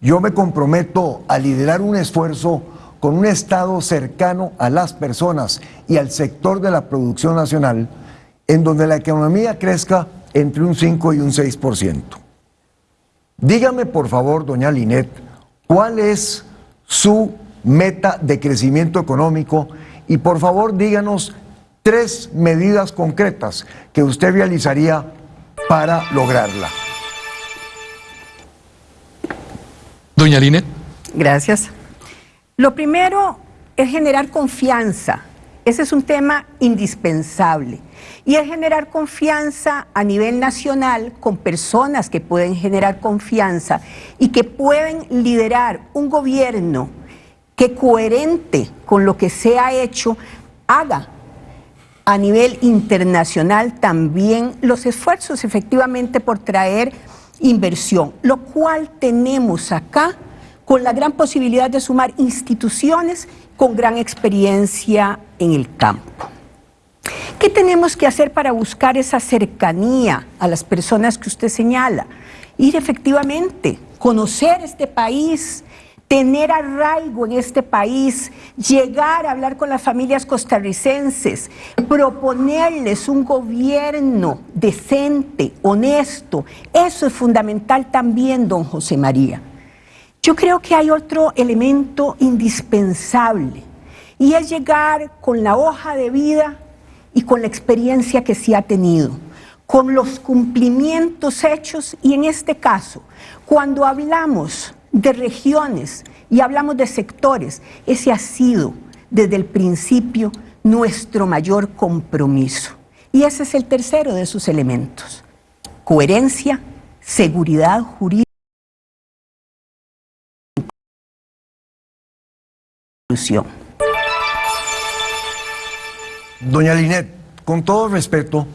yo me comprometo a liderar un esfuerzo con un Estado cercano a las personas y al sector de la producción nacional, en donde la economía crezca entre un 5 y un 6%. Dígame, por favor, doña Linet, cuál es su meta de crecimiento económico y por favor díganos tres medidas concretas que usted realizaría para lograrla.
Doña.
Gracias. Lo primero es generar confianza. Ese es un tema indispensable. Y es generar confianza a nivel nacional con personas que pueden generar confianza y que pueden liderar un gobierno que coherente con lo que se ha hecho haga a nivel internacional también los esfuerzos efectivamente por traer inversión, lo cual tenemos acá con la gran posibilidad de sumar instituciones con gran experiencia en el campo. ¿Qué tenemos que hacer para buscar esa cercanía a las personas que usted señala? Ir efectivamente, conocer este país, tener arraigo en este país, llegar a hablar con las familias costarricenses, proponerles un gobierno decente, honesto. Eso es fundamental también, don José María. Yo creo que hay otro elemento indispensable y es llegar con la hoja de vida y con la experiencia que se ha tenido, con los cumplimientos hechos y en este caso, cuando hablamos de regiones y hablamos de sectores, ese ha sido desde el principio nuestro mayor compromiso. Y ese es el tercero de sus elementos. Coherencia, seguridad jurídica.
Doña Linet, con todo respeto,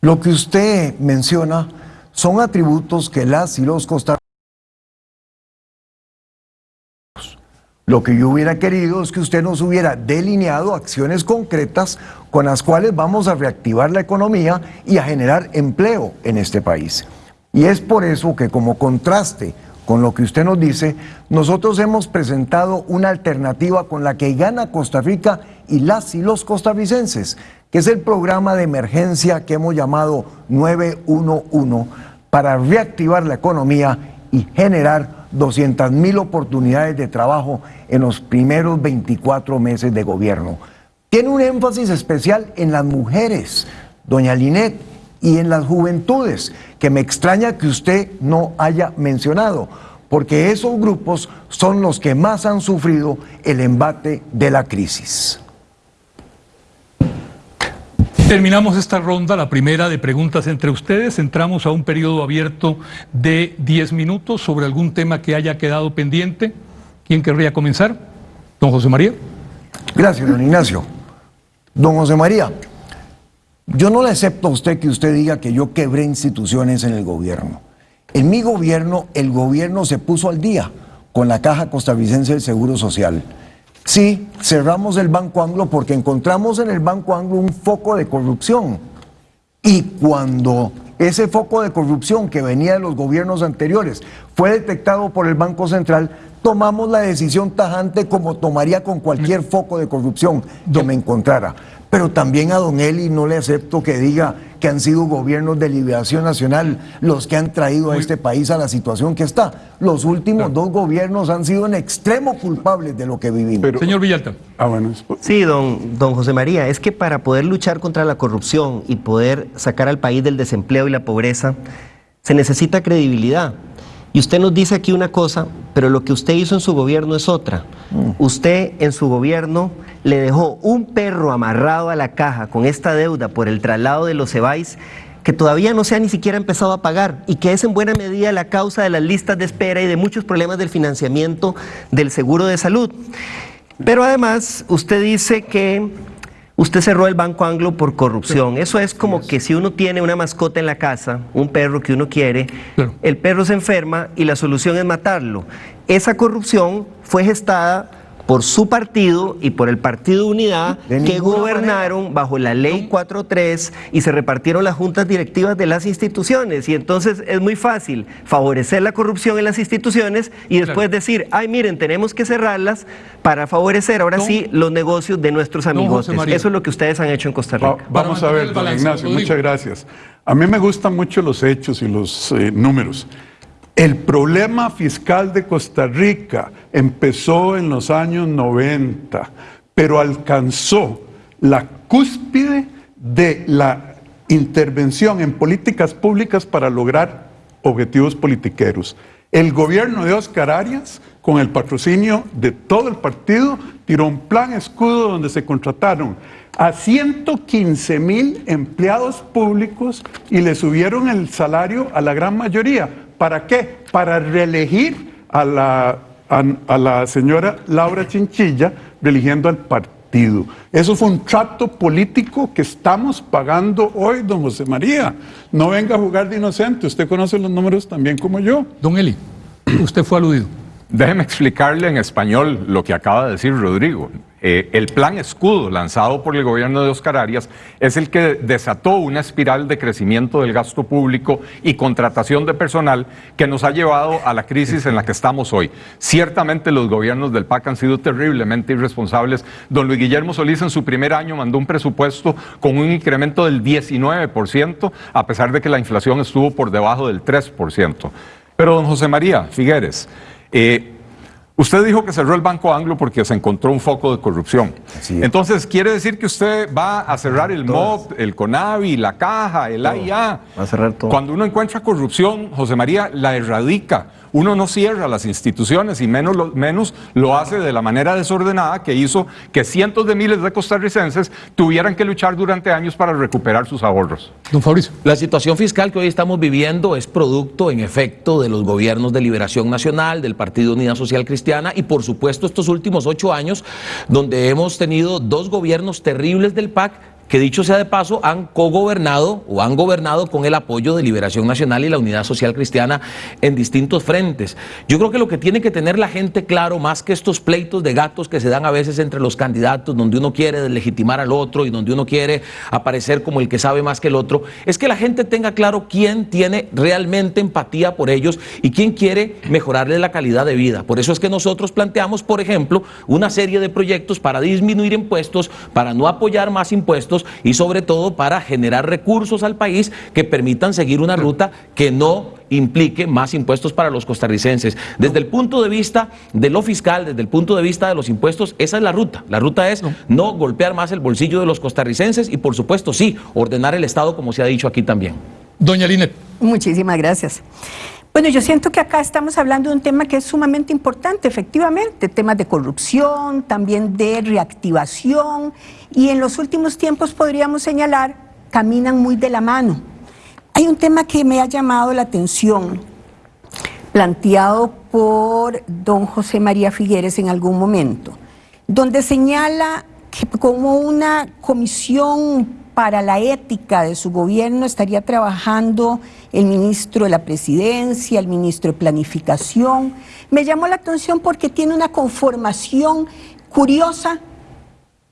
lo que usted menciona son atributos que las y los costarricenses Lo que yo hubiera querido es que usted nos hubiera delineado acciones concretas con las cuales vamos a reactivar la economía y a generar empleo en este país. Y es por eso que como contraste con lo que usted nos dice, nosotros hemos presentado una alternativa con la que gana Costa Rica y las y los costarricenses, que es el programa de emergencia que hemos llamado 911 para reactivar la economía y generar 200 mil oportunidades de trabajo en los primeros 24 meses de gobierno. Tiene un énfasis especial en las mujeres, doña Linet, y en las juventudes, que me extraña que usted no haya mencionado, porque esos grupos son los que más han sufrido el embate de la crisis.
Terminamos esta ronda, la primera de preguntas entre ustedes. Entramos a un periodo abierto de 10 minutos sobre algún tema que haya quedado pendiente. ¿Quién querría comenzar? Don José María.
Gracias, don Ignacio. Don José María, yo no le acepto a usted que usted diga que yo quebré instituciones en el gobierno. En mi gobierno, el gobierno se puso al día con la Caja Costarricense del Seguro Social. Sí, cerramos el Banco Anglo porque encontramos en el Banco Anglo un foco de corrupción. Y cuando ese foco de corrupción que venía de los gobiernos anteriores fue detectado por el Banco Central, tomamos la decisión tajante como tomaría con cualquier foco de corrupción que me encontrara. Pero también a don Eli no le acepto que diga que han sido gobiernos de liberación nacional los que han traído a este país a la situación que está. Los últimos dos gobiernos han sido en extremo culpables de lo que vivimos.
Señor Villalta.
Ah, bueno.
Sí, don, don José María, es que para poder luchar contra la corrupción y poder sacar al país del desempleo y la pobreza, se necesita credibilidad. Y usted nos dice aquí una cosa, pero lo que usted hizo en su gobierno es otra. Usted en su gobierno le dejó un perro amarrado a la caja con esta deuda por el traslado de los Cebais que todavía no se ha ni siquiera empezado a pagar y que es en buena medida la causa de las listas de espera y de muchos problemas del financiamiento del seguro de salud. Pero además usted dice que usted cerró el Banco Anglo por corrupción. Eso es como que si uno tiene una mascota en la casa, un perro que uno quiere, el perro se enferma y la solución es matarlo. Esa corrupción fue gestada por su partido y por el Partido Unidad
De
que gobernaron bajo la ley 4.3 y se repartieron las juntas directivas de las instituciones. Y entonces es muy fácil favorecer la corrupción en las instituciones y después decir, ay miren, tenemos que cerrarlas para favorecer ahora
Don-
sí los negocios de nuestros amigos. Eso es lo que ustedes han hecho en Costa
Va-
Rica.
vamos a ver, don Ignacio, muchas gracias. A mí me gustan mucho los hechos y los eh, números. El problema fiscal de Costa Rica empezó en los años 90, pero alcanzó la cúspide de la intervención en políticas públicas para lograr objetivos politiqueros. El gobierno de Oscar Arias, con el patrocinio de todo el partido, tiró un plan escudo donde se contrataron a 115 mil empleados públicos y le subieron el salario a la gran mayoría. ¿Para qué? Para reelegir a la, a, a la señora Laura Chinchilla, reeligiendo al partido. Eso fue un trato político que estamos pagando hoy, don José María. No venga a jugar de inocente, usted conoce los números también como yo.
Don Eli, usted fue aludido.
Déjeme explicarle en español lo que acaba de decir Rodrigo. Eh, el plan escudo lanzado por el gobierno de Oscar Arias es el que desató una espiral de crecimiento del gasto público y contratación de personal que nos ha llevado a la crisis en la que estamos hoy. Ciertamente los gobiernos del PAC han sido terriblemente irresponsables. Don Luis Guillermo Solís en su primer año mandó un presupuesto con un incremento del 19%, a pesar de que la inflación estuvo por debajo del 3%. Pero don José María Figueres, eh, Usted dijo que cerró el Banco Anglo porque se encontró un foco de corrupción.
Así es.
Entonces, ¿quiere decir que usted va a cerrar el MOB, el CONAVI, la Caja, el AIA?
Va a cerrar todo.
Cuando uno encuentra corrupción, José María, la erradica. Uno no cierra las instituciones y menos lo, menos lo hace de la manera desordenada que hizo que cientos de miles de costarricenses tuvieran que luchar durante años para recuperar sus ahorros.
Don Fabricio.
La situación fiscal que hoy estamos viviendo es producto, en efecto, de los gobiernos de Liberación Nacional, del Partido Unidad Social Cristiana y, por supuesto, estos últimos ocho años, donde hemos tenido dos gobiernos terribles del PAC que dicho sea de paso, han cogobernado o han gobernado con el apoyo de Liberación Nacional y la Unidad Social Cristiana en distintos frentes. Yo creo que lo que tiene que tener la gente claro, más que estos pleitos de gatos que se dan a veces entre los candidatos, donde uno quiere deslegitimar al otro y donde uno quiere aparecer como el que sabe más que el otro, es que la gente tenga claro quién tiene realmente empatía por ellos y quién quiere mejorarle la calidad de vida. Por eso es que nosotros planteamos, por ejemplo, una serie de proyectos para disminuir impuestos, para no apoyar más impuestos y sobre todo para generar recursos al país que permitan seguir una ruta que no implique más impuestos para los costarricenses. Desde el punto de vista de lo fiscal, desde el punto de vista de los impuestos, esa es la ruta. La ruta es no, golpear más el bolsillo de los costarricenses y por supuesto sí, ordenar el Estado como se ha dicho aquí también.
Doña Linet.
Muchísimas gracias. Bueno, yo siento que acá estamos hablando de un tema que es sumamente importante, efectivamente, temas de corrupción, también de reactivación, y en los últimos tiempos podríamos señalar, caminan muy de la mano. Hay un tema que me ha llamado la atención, planteado por don José María Figueres en algún momento, donde señala que como una comisión para la ética de su gobierno estaría trabajando el ministro de la presidencia, el ministro de planificación. Me llamó la atención porque tiene una conformación curiosa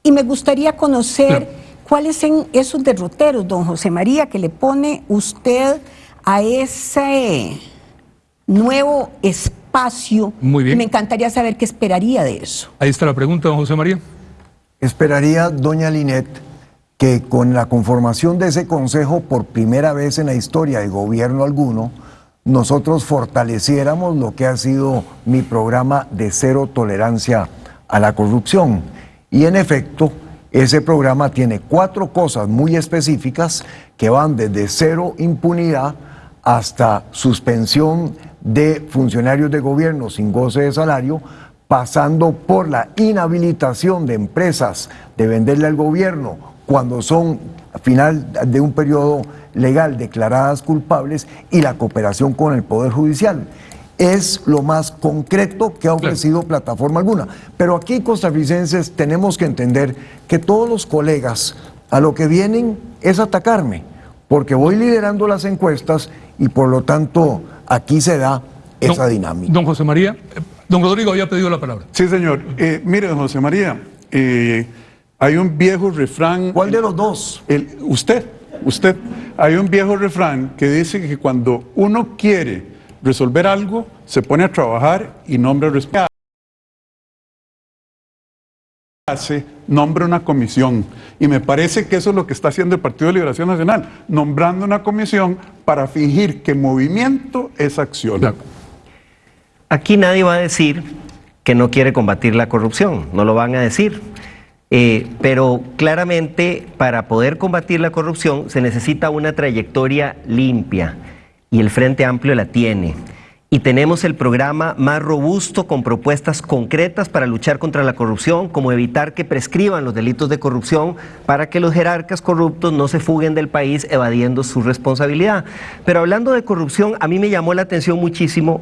y me gustaría conocer cuáles son esos derroteros, don José María, que le pone usted a ese nuevo espacio.
Muy bien.
Me encantaría saber qué esperaría de eso.
Ahí está la pregunta, don José María.
Esperaría, doña Linet, que con la conformación de ese consejo por primera vez en la historia de gobierno alguno, nosotros fortaleciéramos lo que ha sido mi programa de cero tolerancia a la corrupción. Y en efecto, ese programa tiene cuatro cosas muy específicas que van desde cero impunidad hasta suspensión de funcionarios de gobierno sin goce de salario, pasando por la inhabilitación de empresas de venderle al gobierno cuando son al final de un periodo legal declaradas culpables y la cooperación con el Poder Judicial. Es lo más concreto que ha ofrecido plataforma alguna. Pero aquí, costarricenses, tenemos que entender que todos los colegas a lo que vienen es atacarme, porque voy liderando las encuestas y por lo tanto aquí se da esa dinámica.
Don José María, eh, don Rodrigo había pedido la palabra.
Sí, señor. Eh, mire, don José María, eh, hay un viejo refrán.
¿Cuál de los dos?
El, usted, usted. Hay un viejo refrán que dice que cuando uno quiere resolver algo, se pone a trabajar y nombra hace, nombra una comisión. Y me parece que eso es lo que está haciendo el Partido de Liberación Nacional, nombrando una comisión para fingir que movimiento es acción.
Aquí nadie va a decir que no quiere combatir la corrupción, no lo van a decir. Eh, pero claramente para poder combatir la corrupción se necesita una trayectoria limpia y el Frente Amplio la tiene. Y tenemos el programa más robusto con propuestas concretas para luchar contra la corrupción, como evitar que prescriban los delitos de corrupción para que los jerarcas corruptos no se fuguen del país evadiendo su responsabilidad. Pero hablando de corrupción, a mí me llamó la atención muchísimo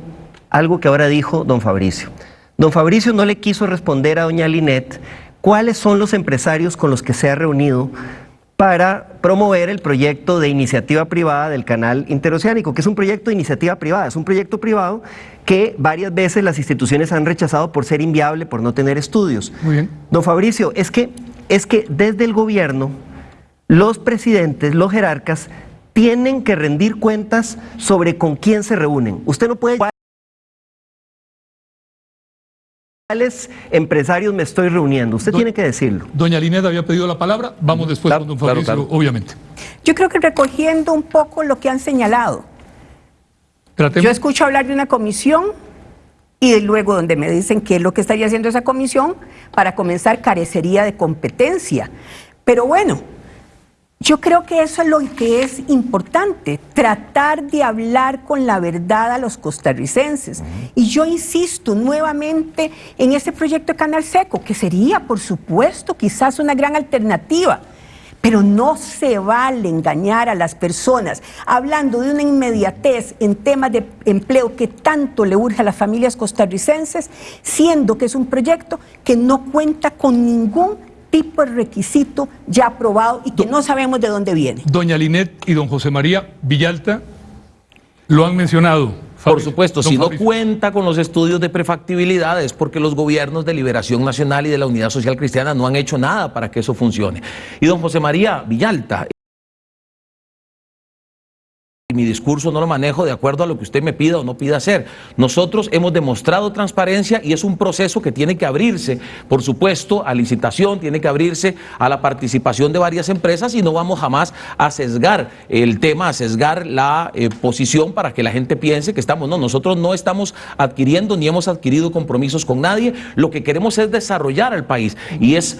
algo que ahora dijo don Fabricio. Don Fabricio no le quiso responder a doña Linet cuáles son los empresarios con los que se ha reunido para promover el proyecto de iniciativa privada del canal interoceánico, que es un proyecto de iniciativa privada, es un proyecto privado que varias veces las instituciones han rechazado por ser inviable, por no tener estudios.
Muy bien.
Don Fabricio, es que, es que desde el gobierno, los presidentes, los jerarcas, tienen que rendir cuentas sobre con quién se reúnen. Usted no puede cuáles empresarios me estoy reuniendo? Usted tiene que decirlo.
Doña Lineda había pedido la palabra, vamos después con don Fabricio, obviamente.
Yo creo que recogiendo un poco lo que han señalado. Yo escucho hablar de una comisión y luego donde me dicen qué es lo que estaría haciendo esa comisión, para comenzar carecería de competencia. Pero bueno, yo creo que eso es lo que es importante, tratar de hablar con la verdad a los costarricenses. Y yo insisto nuevamente en ese proyecto de Canal Seco, que sería, por supuesto, quizás una gran alternativa. Pero no se vale engañar a las personas hablando de una inmediatez en temas de empleo que tanto le urge a las familias costarricenses, siendo que es un proyecto que no cuenta con ningún tipo de requisito ya aprobado y que no sabemos de dónde viene.
Doña Linet y don José María Villalta lo han mencionado.
Por supuesto,
don
si no cuenta con los estudios de prefactibilidad es porque los gobiernos de Liberación Nacional y de la Unidad Social Cristiana no han hecho nada para que eso funcione. Y don José María Villalta, mi discurso no lo manejo de acuerdo a lo que usted me pida o no pida hacer. Nosotros hemos demostrado transparencia y es un proceso que tiene que abrirse, por supuesto, a licitación, tiene que abrirse a la participación de varias empresas y no vamos jamás a sesgar el tema, a sesgar la eh, posición para que la gente piense que estamos, no, nosotros no estamos adquiriendo ni hemos adquirido compromisos con nadie, lo que queremos es desarrollar al país y es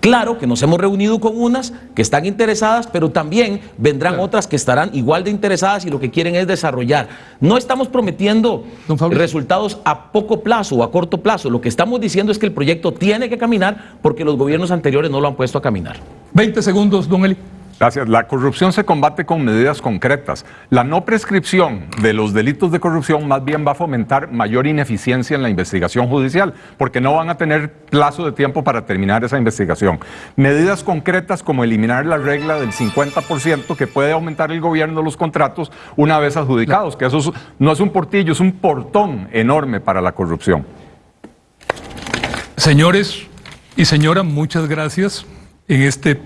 Claro que nos hemos reunido con unas que están interesadas, pero también vendrán otras que estarán igual de interesadas y lo que quieren es desarrollar. No estamos prometiendo resultados a poco plazo o a corto plazo. Lo que estamos diciendo es que el proyecto tiene que caminar porque los gobiernos anteriores no lo han puesto a caminar.
20 segundos, don Eli.
Gracias. La corrupción se combate con medidas concretas. La no prescripción de los delitos de corrupción más bien va a fomentar mayor ineficiencia en la investigación judicial, porque no van a tener plazo de tiempo para terminar esa investigación. Medidas concretas como eliminar la regla del 50% que puede aumentar el gobierno los contratos una vez adjudicados, que eso es- no es un portillo, es un portón enorme para la corrupción.
Señores y señora, muchas gracias. En este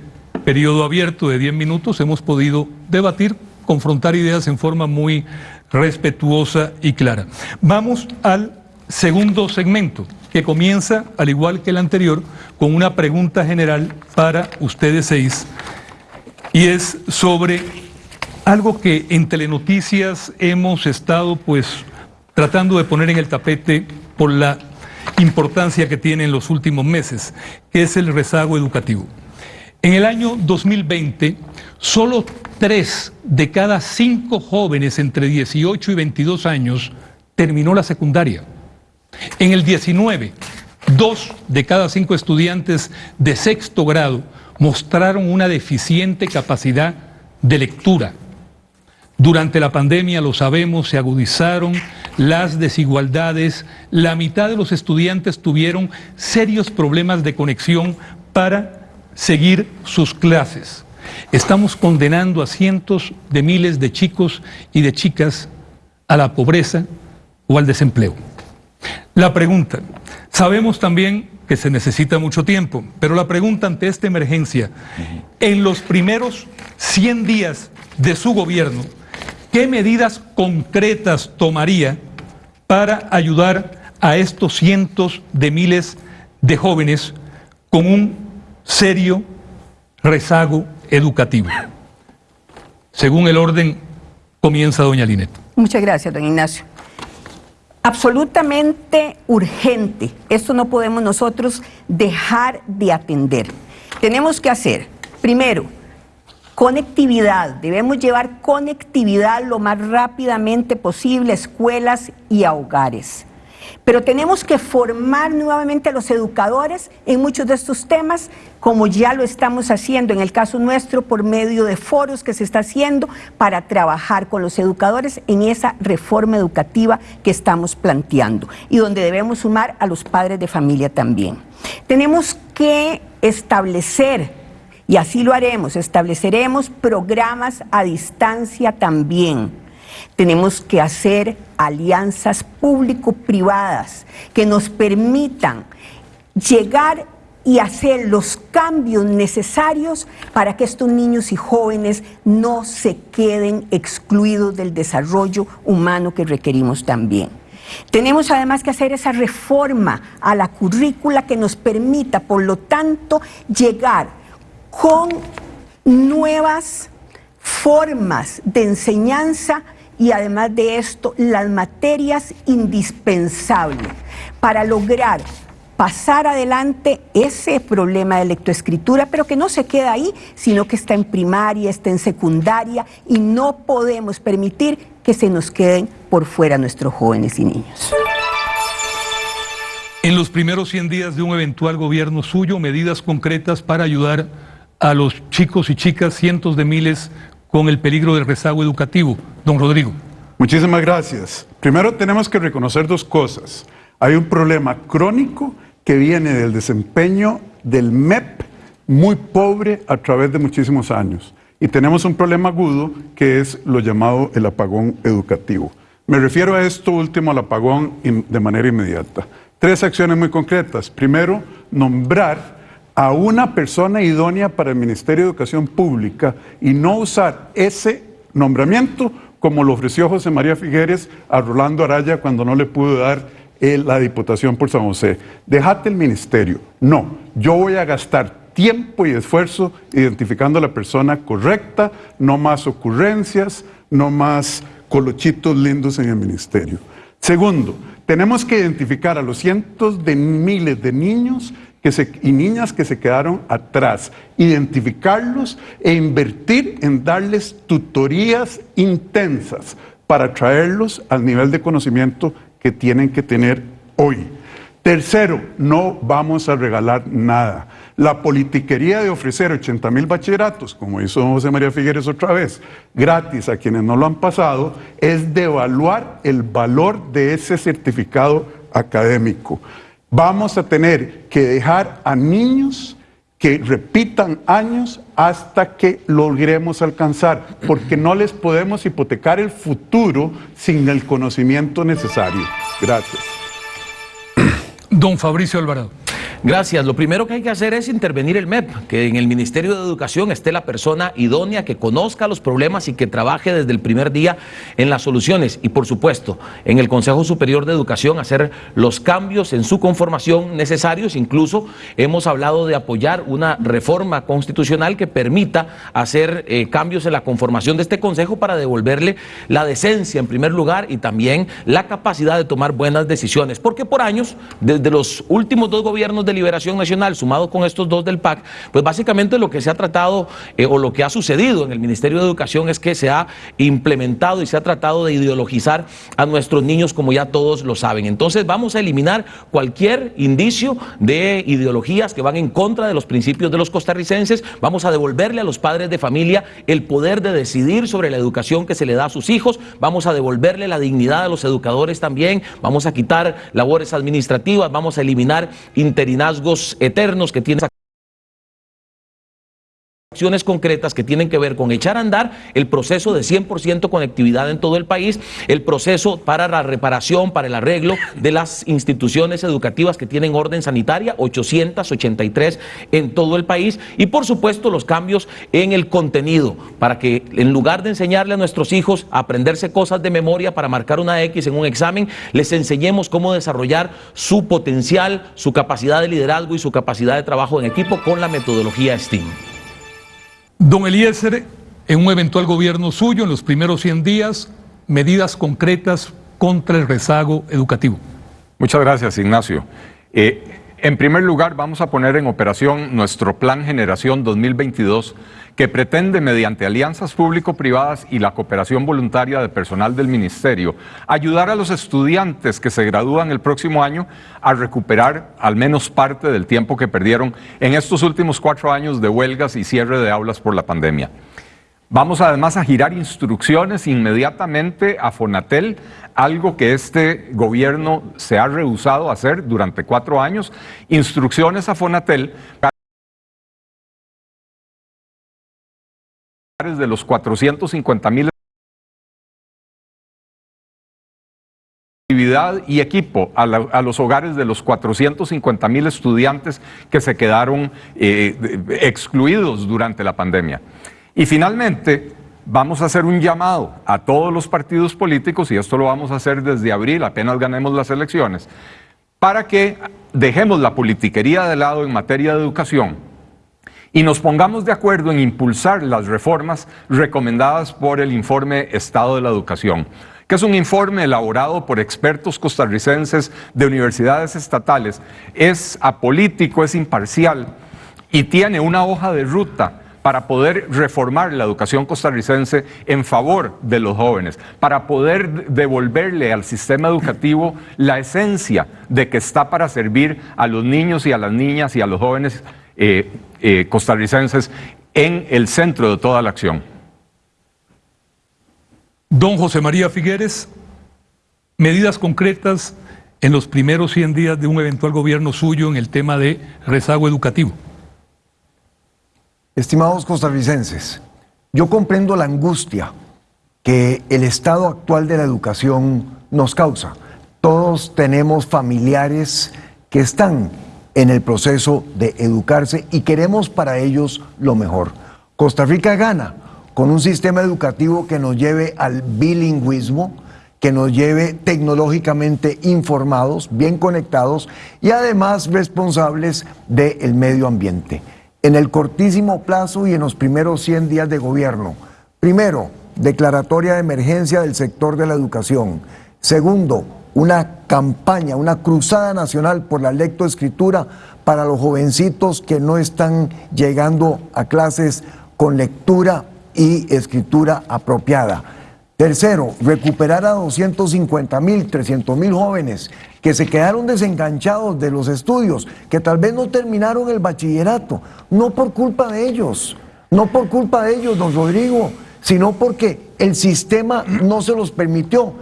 periodo abierto de 10 minutos hemos podido debatir, confrontar ideas en forma muy respetuosa y clara. Vamos al segundo segmento, que comienza, al igual que el anterior, con una pregunta general para ustedes seis, y es sobre algo que en Telenoticias hemos estado pues tratando de poner en el tapete por la importancia que tiene en los últimos meses, que es el rezago educativo. En el año 2020, solo tres de cada cinco jóvenes entre 18 y 22 años terminó la secundaria. En el 19, dos de cada cinco estudiantes de sexto grado mostraron una deficiente capacidad de lectura. Durante la pandemia, lo sabemos, se agudizaron las desigualdades. La mitad de los estudiantes tuvieron serios problemas de conexión para seguir sus clases. Estamos condenando a cientos de miles de chicos y de chicas a la pobreza o al desempleo. La pregunta, sabemos también que se necesita mucho tiempo, pero la pregunta ante esta emergencia, en los primeros 100 días de su gobierno, ¿qué medidas concretas tomaría para ayudar a estos cientos de miles de jóvenes con un serio rezago educativo? Según el orden, comienza doña Linet.
Muchas gracias, don Ignacio. Absolutamente urgente. Esto no podemos nosotros dejar de atender. Tenemos que hacer, primero, conectividad. Debemos llevar conectividad lo más rápidamente posible a escuelas y a hogares. Pero tenemos que formar nuevamente a los educadores en muchos de estos temas, como ya lo estamos haciendo en el caso nuestro por medio de foros que se está haciendo para trabajar con los educadores en esa reforma educativa que estamos planteando y donde debemos sumar a los padres de familia también. Tenemos que establecer y así lo haremos, estableceremos programas a distancia también. Tenemos que hacer alianzas público-privadas que nos permitan llegar y hacer los cambios necesarios para que estos niños y jóvenes no se queden excluidos del desarrollo humano que requerimos también. Tenemos además que hacer esa reforma a la currícula que nos permita, por lo tanto, llegar con nuevas formas de enseñanza y además de esto las materias indispensables para lograr pasar adelante ese problema de lectoescritura, pero que no se queda ahí, sino que está en primaria, está en secundaria y no podemos permitir que se nos queden por fuera nuestros jóvenes y niños.
En los primeros 100 días de un eventual gobierno suyo, medidas concretas para ayudar a los chicos y chicas, cientos de miles, con el peligro del rezago educativo. Don Rodrigo.
Muchísimas gracias. Primero tenemos que reconocer dos cosas. Hay un problema crónico que viene del desempeño del MEP muy pobre a través de muchísimos años. Y tenemos un problema agudo que es lo llamado el apagón educativo. Me refiero a esto último, al apagón de manera inmediata. Tres acciones muy concretas. Primero, nombrar a una persona idónea para el Ministerio de Educación Pública y no usar ese nombramiento como lo ofreció José María Figueres a Rolando Araya cuando no le pudo dar la Diputación por San José. Dejate el ministerio. No, yo voy a gastar tiempo y esfuerzo identificando a la persona correcta, no más ocurrencias, no más colochitos lindos en el ministerio. Segundo, tenemos que identificar a los cientos de miles de niños y niñas que se quedaron atrás, identificarlos e invertir en darles tutorías intensas para traerlos al nivel de conocimiento que tienen que tener hoy. Tercero, no vamos a regalar nada. La politiquería de ofrecer 80 mil bachilleratos, como hizo José María Figueres otra vez, gratis a quienes no lo han pasado, es devaluar el valor de ese certificado académico. Vamos a tener que dejar a niños que repitan años hasta que logremos alcanzar, porque no les podemos hipotecar el futuro sin el conocimiento necesario. Gracias.
Don Fabricio Alvarado.
Gracias. Lo primero que hay que hacer es intervenir el MEP, que en el Ministerio de Educación esté la persona idónea que conozca los problemas y que trabaje desde el primer día en las soluciones. Y por supuesto, en el Consejo Superior de Educación hacer los cambios en su conformación necesarios. Incluso hemos hablado de apoyar una reforma constitucional que permita hacer eh, cambios en la conformación de este Consejo para devolverle la decencia en primer lugar y también la capacidad de tomar buenas decisiones. Porque por años, desde los últimos dos gobiernos de Liberación Nacional, sumado con estos dos del PAC, pues básicamente lo que se ha tratado eh, o lo que ha sucedido en el Ministerio de Educación es que se ha implementado y se ha tratado de ideologizar a nuestros niños como ya todos lo saben. Entonces vamos a eliminar cualquier indicio de ideologías que van en contra de los principios de los costarricenses, vamos a devolverle a los padres de familia el poder de decidir sobre la educación que se le da a sus hijos, vamos a devolverle la dignidad a los educadores también, vamos a quitar labores administrativas, vamos a eliminar interinidad eternos que tiene acciones concretas que tienen que ver con echar a andar el proceso de 100% conectividad en todo el país, el proceso para la reparación, para el arreglo de las instituciones educativas que tienen orden sanitaria, 883 en todo el país, y por supuesto los cambios en el contenido, para que en lugar de enseñarle a nuestros hijos a aprenderse cosas de memoria para marcar una X en un examen, les enseñemos cómo desarrollar su potencial, su capacidad de liderazgo y su capacidad de trabajo en equipo con la metodología STEAM.
Don Eliezer, en un eventual gobierno suyo, en los primeros 100 días, medidas concretas contra el rezago educativo.
Muchas gracias, Ignacio. Eh, en primer lugar, vamos a poner en operación nuestro Plan Generación 2022, que pretende, mediante alianzas público-privadas y la cooperación voluntaria de personal del Ministerio, ayudar a los estudiantes que se gradúan el próximo año a recuperar al menos parte del tiempo que perdieron en estos últimos cuatro años de huelgas y cierre de aulas por la pandemia. Vamos además a girar instrucciones inmediatamente a Fonatel, algo que este gobierno se ha rehusado a hacer durante cuatro años, instrucciones a Fonatel de los 450 mil y equipo a, los hogares de los 450 mil estudiantes que se quedaron eh, excluidos durante la pandemia. Y finalmente, vamos a hacer un llamado a todos los partidos políticos, y esto lo vamos a hacer desde abril, apenas ganemos las elecciones, para que dejemos la politiquería de lado en materia de educación y nos pongamos de acuerdo en impulsar las reformas recomendadas por el informe Estado de la Educación que es un informe elaborado por expertos costarricenses de universidades estatales, es apolítico, es imparcial y tiene una hoja de ruta para poder reformar la educación costarricense en favor de los jóvenes, para poder devolverle al sistema educativo la esencia de que está para servir a los niños y a las niñas y a los jóvenes eh, eh, costarricenses en el centro de toda la acción.
Don José María Figueres, medidas concretas en los primeros 100 días de un eventual gobierno suyo en el tema de rezago educativo.
Estimados costarricenses, yo comprendo la angustia que el estado actual de la educación nos causa. Todos tenemos familiares que están en el proceso de educarse y queremos para ellos lo mejor. Costa Rica gana con un sistema educativo que nos lleve al bilingüismo, que nos lleve tecnológicamente informados, bien conectados y además responsables del medio ambiente. En el cortísimo plazo y en los primeros 100 días de gobierno, primero, declaratoria de emergencia del sector de la educación. Segundo, una campaña, una cruzada nacional por la lectoescritura para los jovencitos que no están llegando a clases con lectura y escritura apropiada. Tercero, recuperar a 250 mil, 300 mil jóvenes que se quedaron desenganchados de los estudios, que tal vez no terminaron el bachillerato, no por culpa de ellos, no por culpa de ellos, don Rodrigo, sino porque el sistema no se los permitió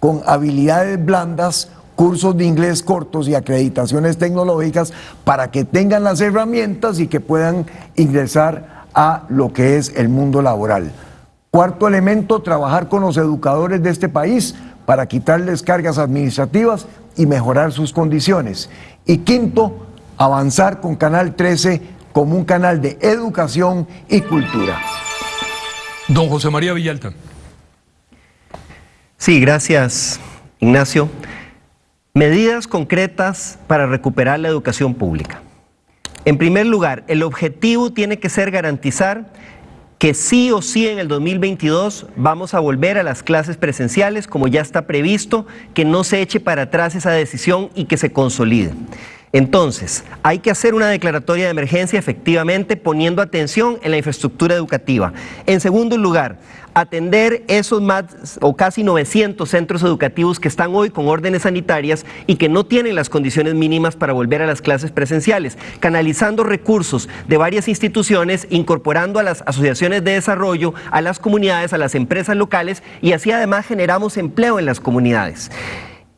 con habilidades blandas, cursos de inglés cortos y acreditaciones tecnológicas para que tengan las herramientas y que puedan ingresar a lo que es el mundo laboral. Cuarto elemento, trabajar con los educadores de este país para quitarles cargas administrativas y mejorar sus condiciones. Y quinto, avanzar con Canal 13 como un canal de educación y cultura.
Don José María Villalta.
Sí, gracias, Ignacio. Medidas concretas para recuperar la educación pública. En primer lugar, el objetivo tiene que ser garantizar que sí o sí en el 2022 vamos a volver a las clases presenciales como ya está previsto, que no se eche para atrás esa decisión y que se consolide. Entonces, hay que hacer una declaratoria de emergencia efectivamente poniendo atención en la infraestructura educativa. En segundo lugar, atender esos más o casi 900 centros educativos que están hoy con órdenes sanitarias y que no tienen las condiciones mínimas para volver a las clases presenciales, canalizando recursos de varias instituciones, incorporando a las asociaciones de desarrollo, a las comunidades, a las empresas locales y así además generamos empleo en las comunidades.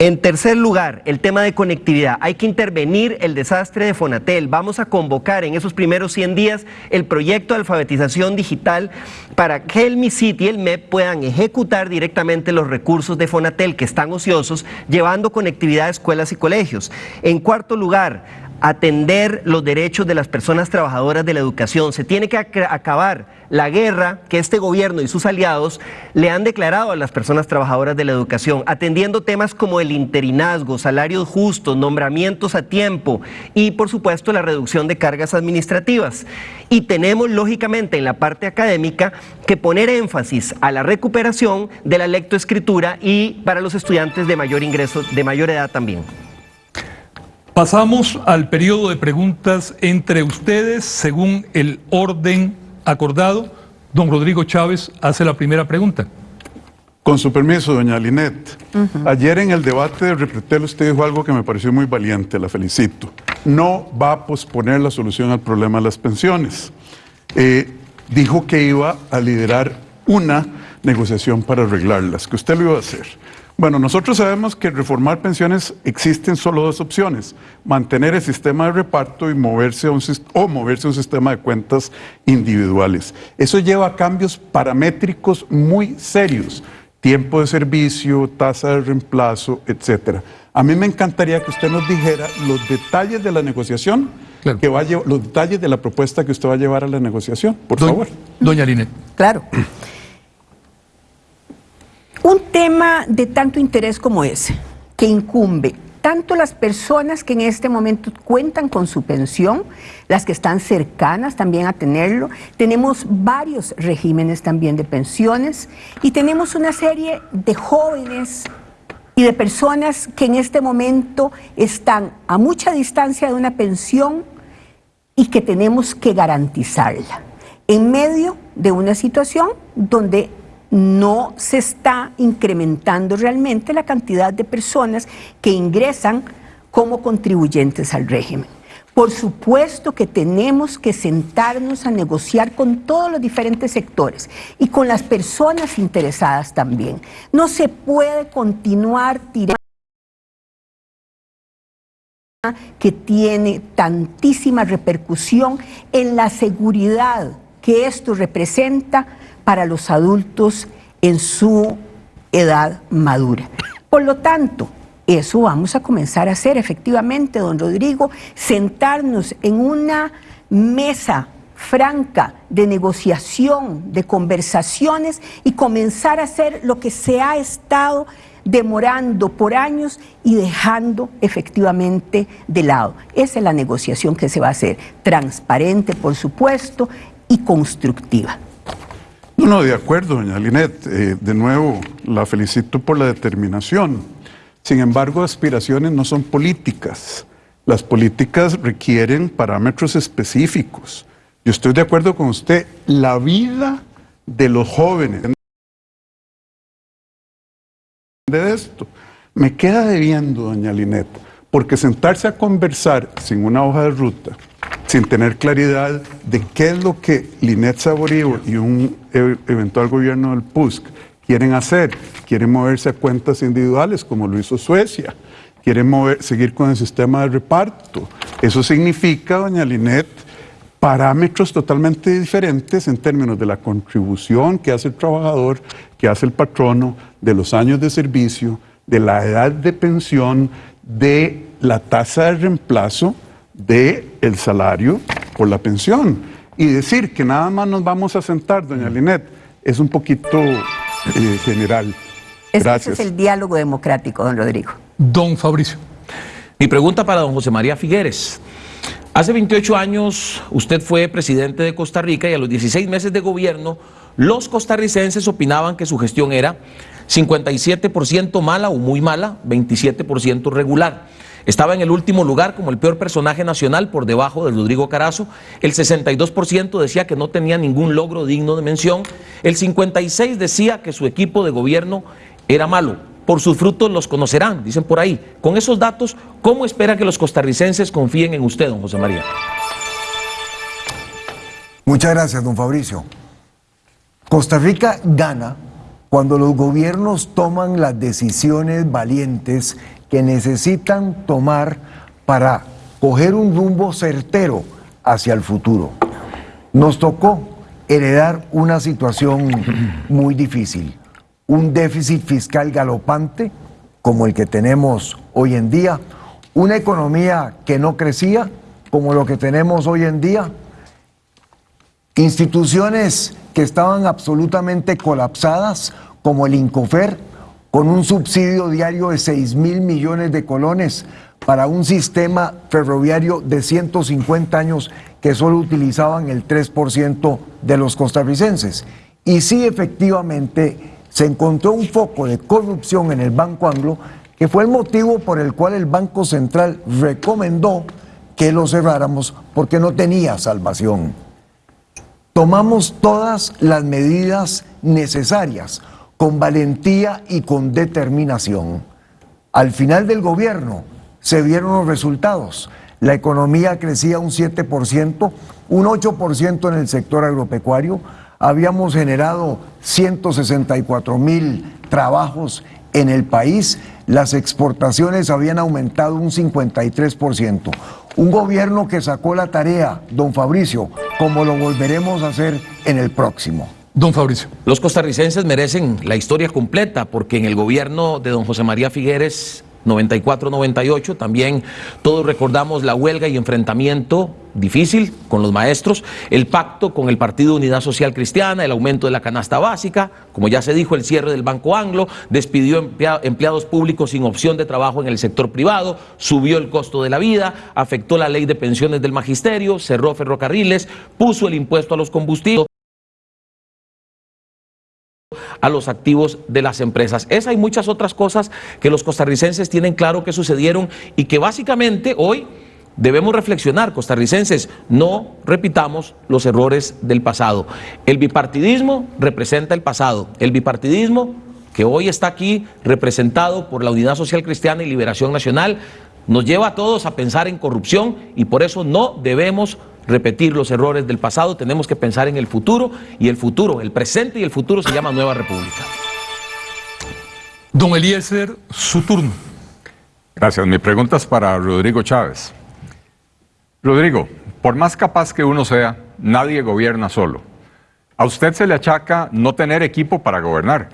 En tercer lugar, el tema de conectividad. Hay que intervenir el desastre de Fonatel. Vamos a convocar en esos primeros 100 días el proyecto de alfabetización digital para que el MISIT y el MEP puedan ejecutar directamente los recursos de Fonatel que están ociosos, llevando conectividad a escuelas y colegios. En cuarto lugar, atender los derechos de las personas trabajadoras de la educación. Se tiene que acabar la guerra que este gobierno y sus aliados le han declarado a las personas trabajadoras de la educación, atendiendo temas como el interinazgo, salarios justos, nombramientos a tiempo y, por supuesto, la reducción de cargas administrativas. Y tenemos, lógicamente, en la parte académica que poner énfasis a la recuperación de la lectoescritura y para los estudiantes de mayor ingreso, de mayor edad también.
Pasamos al periodo de preguntas entre ustedes según el orden acordado. Don Rodrigo Chávez hace la primera pregunta.
Con su permiso, doña Linet. Ayer en el debate de Repretel usted dijo algo que me pareció muy valiente, la felicito. No va a posponer la solución al problema de las pensiones. Eh, dijo que iba a liderar una negociación para arreglarlas, que usted lo iba a hacer. Bueno, nosotros sabemos que reformar pensiones existen solo dos opciones, mantener el sistema de reparto y moverse a un, o moverse a un sistema de cuentas individuales. Eso lleva a cambios paramétricos muy serios, tiempo de servicio, tasa de reemplazo, etcétera. A mí me encantaría que usted nos dijera los detalles de la negociación, que va a los detalles de la propuesta que usted va a llevar a la negociación, por favor.
Doña Linet.
Claro. Un tema de tanto interés como ese, que incumbe tanto las personas que en este momento cuentan con su pensión, las que están cercanas también a tenerlo, tenemos varios regímenes también de pensiones y tenemos una serie de jóvenes y de personas que en este momento están a mucha distancia de una pensión y que tenemos que garantizarla en medio de una situación donde no se está incrementando realmente la cantidad de personas que ingresan como contribuyentes al régimen. Por supuesto que tenemos que sentarnos a negociar con todos los diferentes sectores y con las personas interesadas también. No se puede continuar tirando que tiene tantísima repercusión en la seguridad que esto representa para los adultos en su edad madura. Por lo tanto, eso vamos a comenzar a hacer efectivamente, don Rodrigo, sentarnos en una mesa franca de negociación, de conversaciones y comenzar a hacer lo que se ha estado demorando por años y dejando efectivamente de lado. Esa es la negociación que se va a hacer, transparente por supuesto y constructiva.
No, no, de acuerdo, doña Linet. Eh, de nuevo, la felicito por la determinación. Sin embargo, aspiraciones no son políticas. Las políticas requieren parámetros específicos. Yo estoy de acuerdo con usted. La vida de los jóvenes de esto. Me queda debiendo, doña Linet, porque sentarse a conversar sin una hoja de ruta, sin tener claridad de qué es lo que Linet Saborío y un e-, eventual gobierno del PUSC quieren hacer, quieren moverse a cuentas individuales como lo hizo Suecia, quieren mover, seguir con el sistema de reparto. Eso significa, doña Linet, parámetros totalmente diferentes en términos de la contribución que hace el trabajador, que hace el patrono, de los años de servicio, de la edad de pensión, de la tasa de reemplazo del el salario por la pensión. Y decir que nada más nos vamos a sentar, doña Linet, es un poquito eh, general.
Ese es el diálogo democrático, don Rodrigo.
Don Fabricio.
Mi pregunta para don José María Figueres. Hace 28 años usted fue presidente de Costa Rica y a los 16 meses de gobierno los costarricenses opinaban que su gestión era 57% mala o muy mala, 27% regular. Estaba en el último lugar como el peor personaje nacional por debajo de Rodrigo Carazo. El 62% decía que no tenía ningún logro digno de mención. El 56% decía que su equipo de gobierno era malo. Por sus frutos los conocerán, dicen por ahí. Con esos datos, ¿cómo espera que los costarricenses confíen en usted, don José María?
Muchas gracias, don Fabricio. Costa Rica gana cuando los gobiernos toman las decisiones valientes que necesitan tomar para coger un rumbo certero hacia el futuro. Nos tocó heredar una situación muy difícil, un déficit fiscal galopante como el que tenemos hoy en día, una economía que no crecía como lo que tenemos hoy en día, instituciones que estaban absolutamente colapsadas, como el Incofer, con un subsidio diario de 6 mil millones de colones para un sistema ferroviario de 150 años que solo utilizaban el 3% de los costarricenses. Y sí, efectivamente, se encontró un foco de corrupción en el Banco Anglo, que fue el motivo por el cual el Banco Central recomendó que lo cerráramos porque no tenía salvación tomamos todas las medidas necesarias con valentía y con determinación. Al final del gobierno se vieron los resultados. La economía crecía un 7%, un 8% en el sector agropecuario. Habíamos generado 164 mil trabajos en el país. Las exportaciones habían aumentado un 53%. Un gobierno que sacó la tarea, don Fabricio, como lo volveremos a hacer en el próximo.
Don Fabricio.
Los costarricenses merecen la historia completa porque en el gobierno de don José María Figueres 94-98. También todos recordamos la huelga y enfrentamiento difícil con los maestros, el pacto con el Partido Unidad Social Cristiana, el aumento de la canasta básica, como ya se dijo, el cierre del Banco Anglo, despidió empleados públicos sin opción de trabajo en el sector privado, subió el costo de la vida, afectó la ley de pensiones del magisterio, cerró ferrocarriles, puso el impuesto a los combustibles a los activos de las empresas. Esa y muchas otras cosas que los costarricenses tienen claro que sucedieron y que básicamente hoy debemos reflexionar, costarricenses, no repitamos los errores del pasado. El bipartidismo representa el pasado. El bipartidismo que hoy está aquí representado por la Unidad Social Cristiana y Liberación Nacional, nos lleva a todos a pensar en corrupción y por eso no debemos repetir los errores del pasado, tenemos que pensar en el futuro y el futuro, el presente y el futuro se llama Nueva República.
Don Eliezer, su turno.
Gracias. Mi pregunta es para Rodrigo Chávez. Rodrigo, por más capaz que uno sea, nadie gobierna solo. A usted se le achaca no tener equipo para gobernar.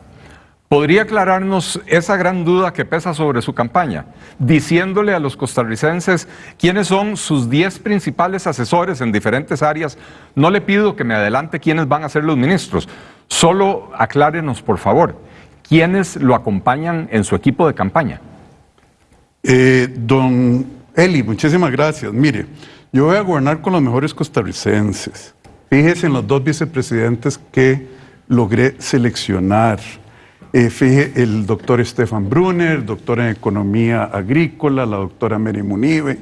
¿Podría aclararnos esa gran duda que pesa sobre su campaña, diciéndole a los costarricenses quiénes son sus 10 principales asesores en diferentes áreas? No le pido que me adelante quiénes van a ser los ministros, solo aclárenos, por favor, quiénes lo acompañan en su equipo de campaña.
Eh, don Eli, muchísimas gracias. Mire, yo voy a gobernar con los mejores costarricenses. Fíjese en los dos vicepresidentes que logré seleccionar. Eh, el doctor Stefan Brunner, doctor en Economía Agrícola, la doctora Mary Munive.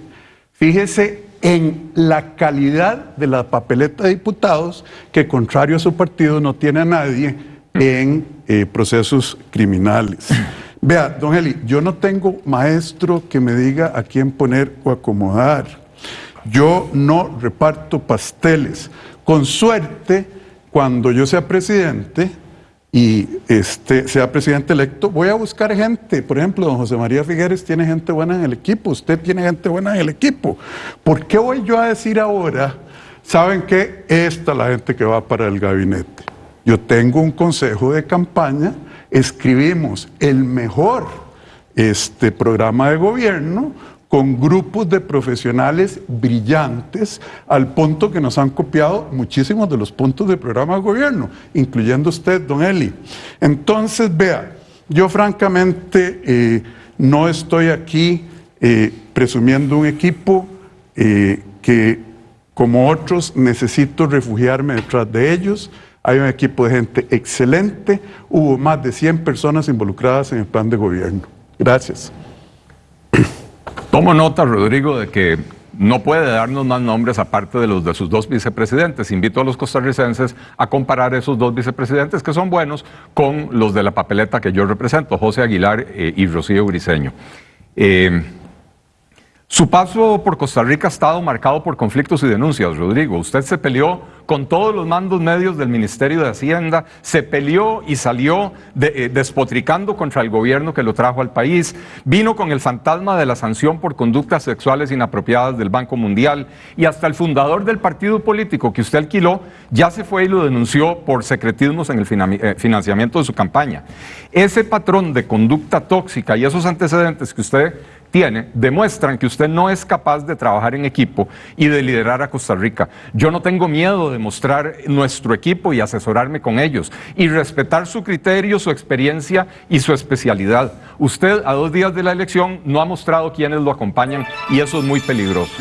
Fíjese en la calidad de la papeleta de diputados, que contrario a su partido no tiene a nadie en eh, procesos criminales. Vea, don Eli, yo no tengo maestro que me diga a quién poner o acomodar. Yo no reparto pasteles. Con suerte, cuando yo sea presidente, y este, sea presidente electo, voy a buscar gente. Por ejemplo, don José María Figueres tiene gente buena en el equipo, usted tiene gente buena en el equipo. ¿Por qué voy yo a decir ahora, saben que esta es la gente que va para el gabinete? Yo tengo un consejo de campaña, escribimos el mejor este, programa de gobierno, con grupos de profesionales brillantes al punto que nos han copiado muchísimos de los puntos del programa de gobierno, incluyendo usted, don Eli. Entonces, vea, yo francamente eh, no estoy aquí eh, presumiendo un equipo eh, que, como otros, necesito refugiarme detrás de ellos. Hay un equipo de gente excelente, hubo más de 100 personas involucradas en el plan de gobierno. Gracias.
Tomo nota, Rodrigo, de que no puede darnos más nombres aparte de los de sus dos vicepresidentes. Invito a los costarricenses a comparar esos dos vicepresidentes que son buenos con los de la papeleta que yo represento, José Aguilar eh, y Rocío Briceño. Eh, su paso por Costa Rica ha estado marcado por conflictos y denuncias, Rodrigo. Usted se peleó con todos los mandos medios del Ministerio de Hacienda, se peleó y salió eh, despotricando contra el gobierno que lo trajo al país, vino con el fantasma de la sanción por conductas sexuales inapropiadas del Banco Mundial y hasta el fundador del partido político que usted alquiló ya se fue y lo denunció por secretismos en el eh, financiamiento de su campaña. Ese patrón de conducta tóxica y esos antecedentes que usted tiene demuestran que usted no es capaz de trabajar en equipo y de liderar a Costa Rica. Yo no tengo miedo de mostrar nuestro equipo y asesorarme con ellos y respetar su criterio, su experiencia y su especialidad. Usted a dos días de la elección no ha mostrado quiénes lo acompañan y eso es muy peligroso.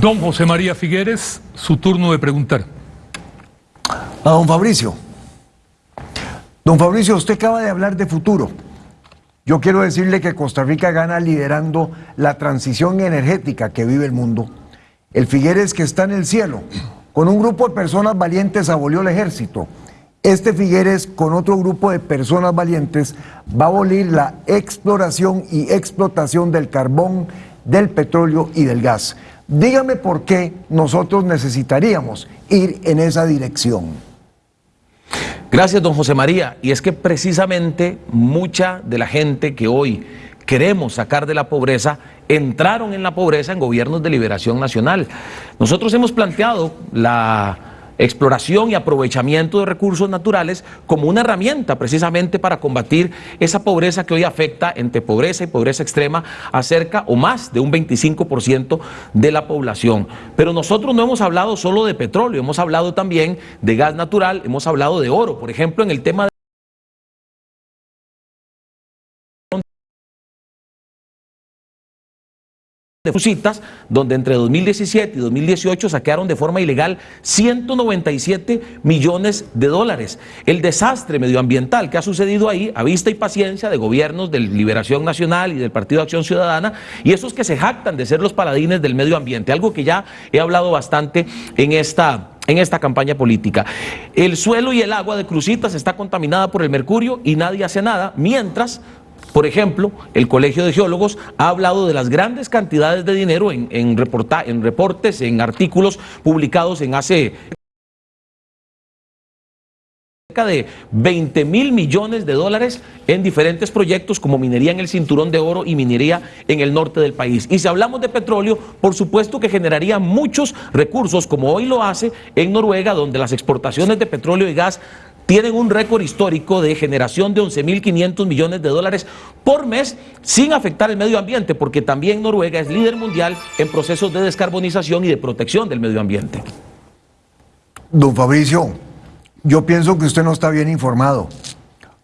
Don José María Figueres, su turno de preguntar.
A don Fabricio. Don Fabricio, usted acaba de hablar de futuro. Yo quiero decirle que Costa Rica gana liderando la transición energética que vive el mundo. El Figueres que está en el cielo, con un grupo de personas valientes abolió el ejército. Este Figueres con otro grupo de personas valientes va a abolir la exploración y explotación del carbón, del petróleo y del gas. Dígame por qué nosotros necesitaríamos ir en esa dirección.
Gracias, don José María. Y es que precisamente mucha de la gente que hoy queremos sacar de la pobreza entraron en la pobreza en gobiernos de liberación nacional. Nosotros hemos planteado la exploración y aprovechamiento de recursos naturales como una herramienta precisamente para combatir esa pobreza que hoy afecta entre pobreza y pobreza extrema a cerca o más de un 25% de la población. Pero nosotros no hemos hablado solo de petróleo, hemos hablado también de gas natural, hemos hablado de oro, por ejemplo, en el tema de de Fusitas, donde entre 2017 y 2018 saquearon de forma ilegal 197 millones de dólares. El desastre medioambiental que ha sucedido ahí, a vista y paciencia de gobiernos de Liberación Nacional y del Partido de Acción Ciudadana, y esos que se jactan de ser los paladines del medio ambiente, algo que ya he hablado bastante en esta en esta campaña política. El suelo y el agua de Crucitas está contaminada por el mercurio y nadie hace nada, mientras por ejemplo, el Colegio de Geólogos ha hablado de las grandes cantidades de dinero en, en, en reportes, en artículos publicados en hace cerca de 20 mil millones de dólares en diferentes proyectos como minería en el cinturón de oro y minería en el norte del país. Y si hablamos de petróleo, por supuesto que generaría muchos recursos, como hoy lo hace en Noruega, donde las exportaciones de petróleo y gas tienen un récord histórico de generación de 11.500 millones de dólares por mes sin afectar el medio ambiente, porque también Noruega es líder mundial en procesos de descarbonización y de protección del medio ambiente.
Don Fabricio, yo pienso que usted no está bien informado.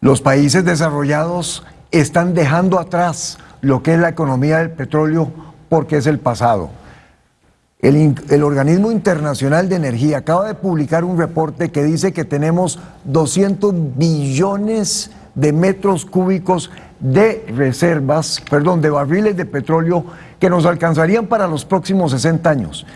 Los países desarrollados están dejando atrás lo que es la economía del petróleo porque es el pasado. El, Organismo Internacional de Energía acaba de publicar un reporte que dice que tenemos 200 billones de metros cúbicos de reservas, perdón, de barriles de petróleo que nos alcanzarían para los próximos 60 años.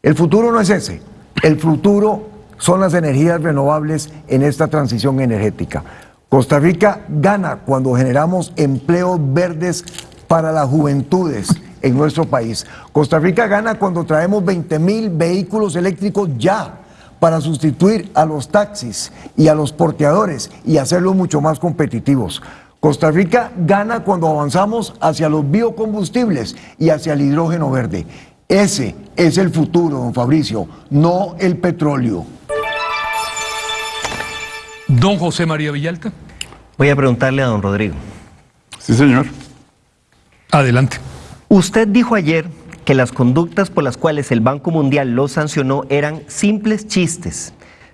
El futuro no es ese, el futuro son las energías renovables en esta transición energética. Costa Rica gana cuando generamos empleos verdes para las juventudes en nuestro país. Costa Rica gana cuando traemos 20 mil vehículos eléctricos ya para sustituir a los taxis y a los porteadores y hacerlos mucho más competitivos. Costa Rica gana cuando avanzamos hacia los biocombustibles y hacia el hidrógeno verde. Ese es el futuro, don Fabricio, no el petróleo.
Don José María Villalta.
Voy a preguntarle a don Rodrigo.
Sí, señor.
Adelante.
Usted dijo ayer que las conductas por las cuales el Banco Mundial lo sancionó eran simples chistes,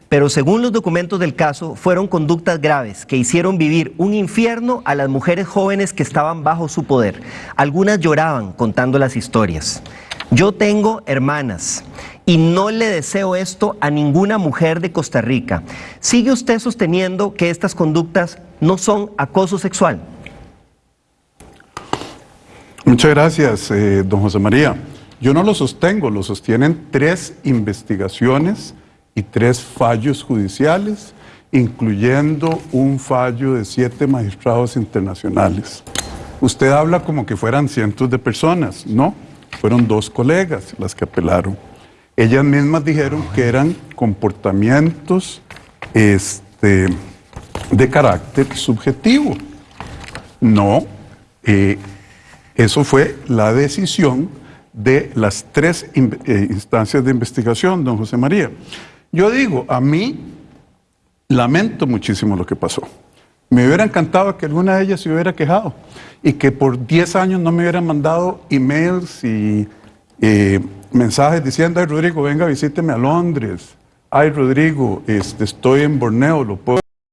pero según los documentos del caso fueron conductas graves que hicieron vivir un infierno a las mujeres jóvenes que estaban bajo su poder. Algunas lloraban contando las historias. Yo tengo hermanas y no le deseo esto a ninguna mujer de Costa Rica. ¿Sigue usted sosteniendo que estas conductas no son acoso sexual?
Muchas gracias, eh, don José María. Yo no lo sostengo, lo sostienen tres investigaciones y tres fallos judiciales, incluyendo un fallo de siete magistrados internacionales. Usted habla como que fueran cientos de personas, ¿no? Fueron dos colegas las que apelaron. Ellas mismas dijeron que eran comportamientos este, de carácter subjetivo. No, eh, eso fue la decisión de las tres eh, instancias de investigación, don José María. Yo digo, a mí lamento muchísimo lo que pasó. Me hubiera encantado que alguna de ellas se hubiera quejado y que por 10 años no me hubieran mandado emails y eh, mensajes diciendo, ay Rodrigo, venga, visíteme a Londres. Ay Rodrigo, este, estoy en Borneo, lo puedo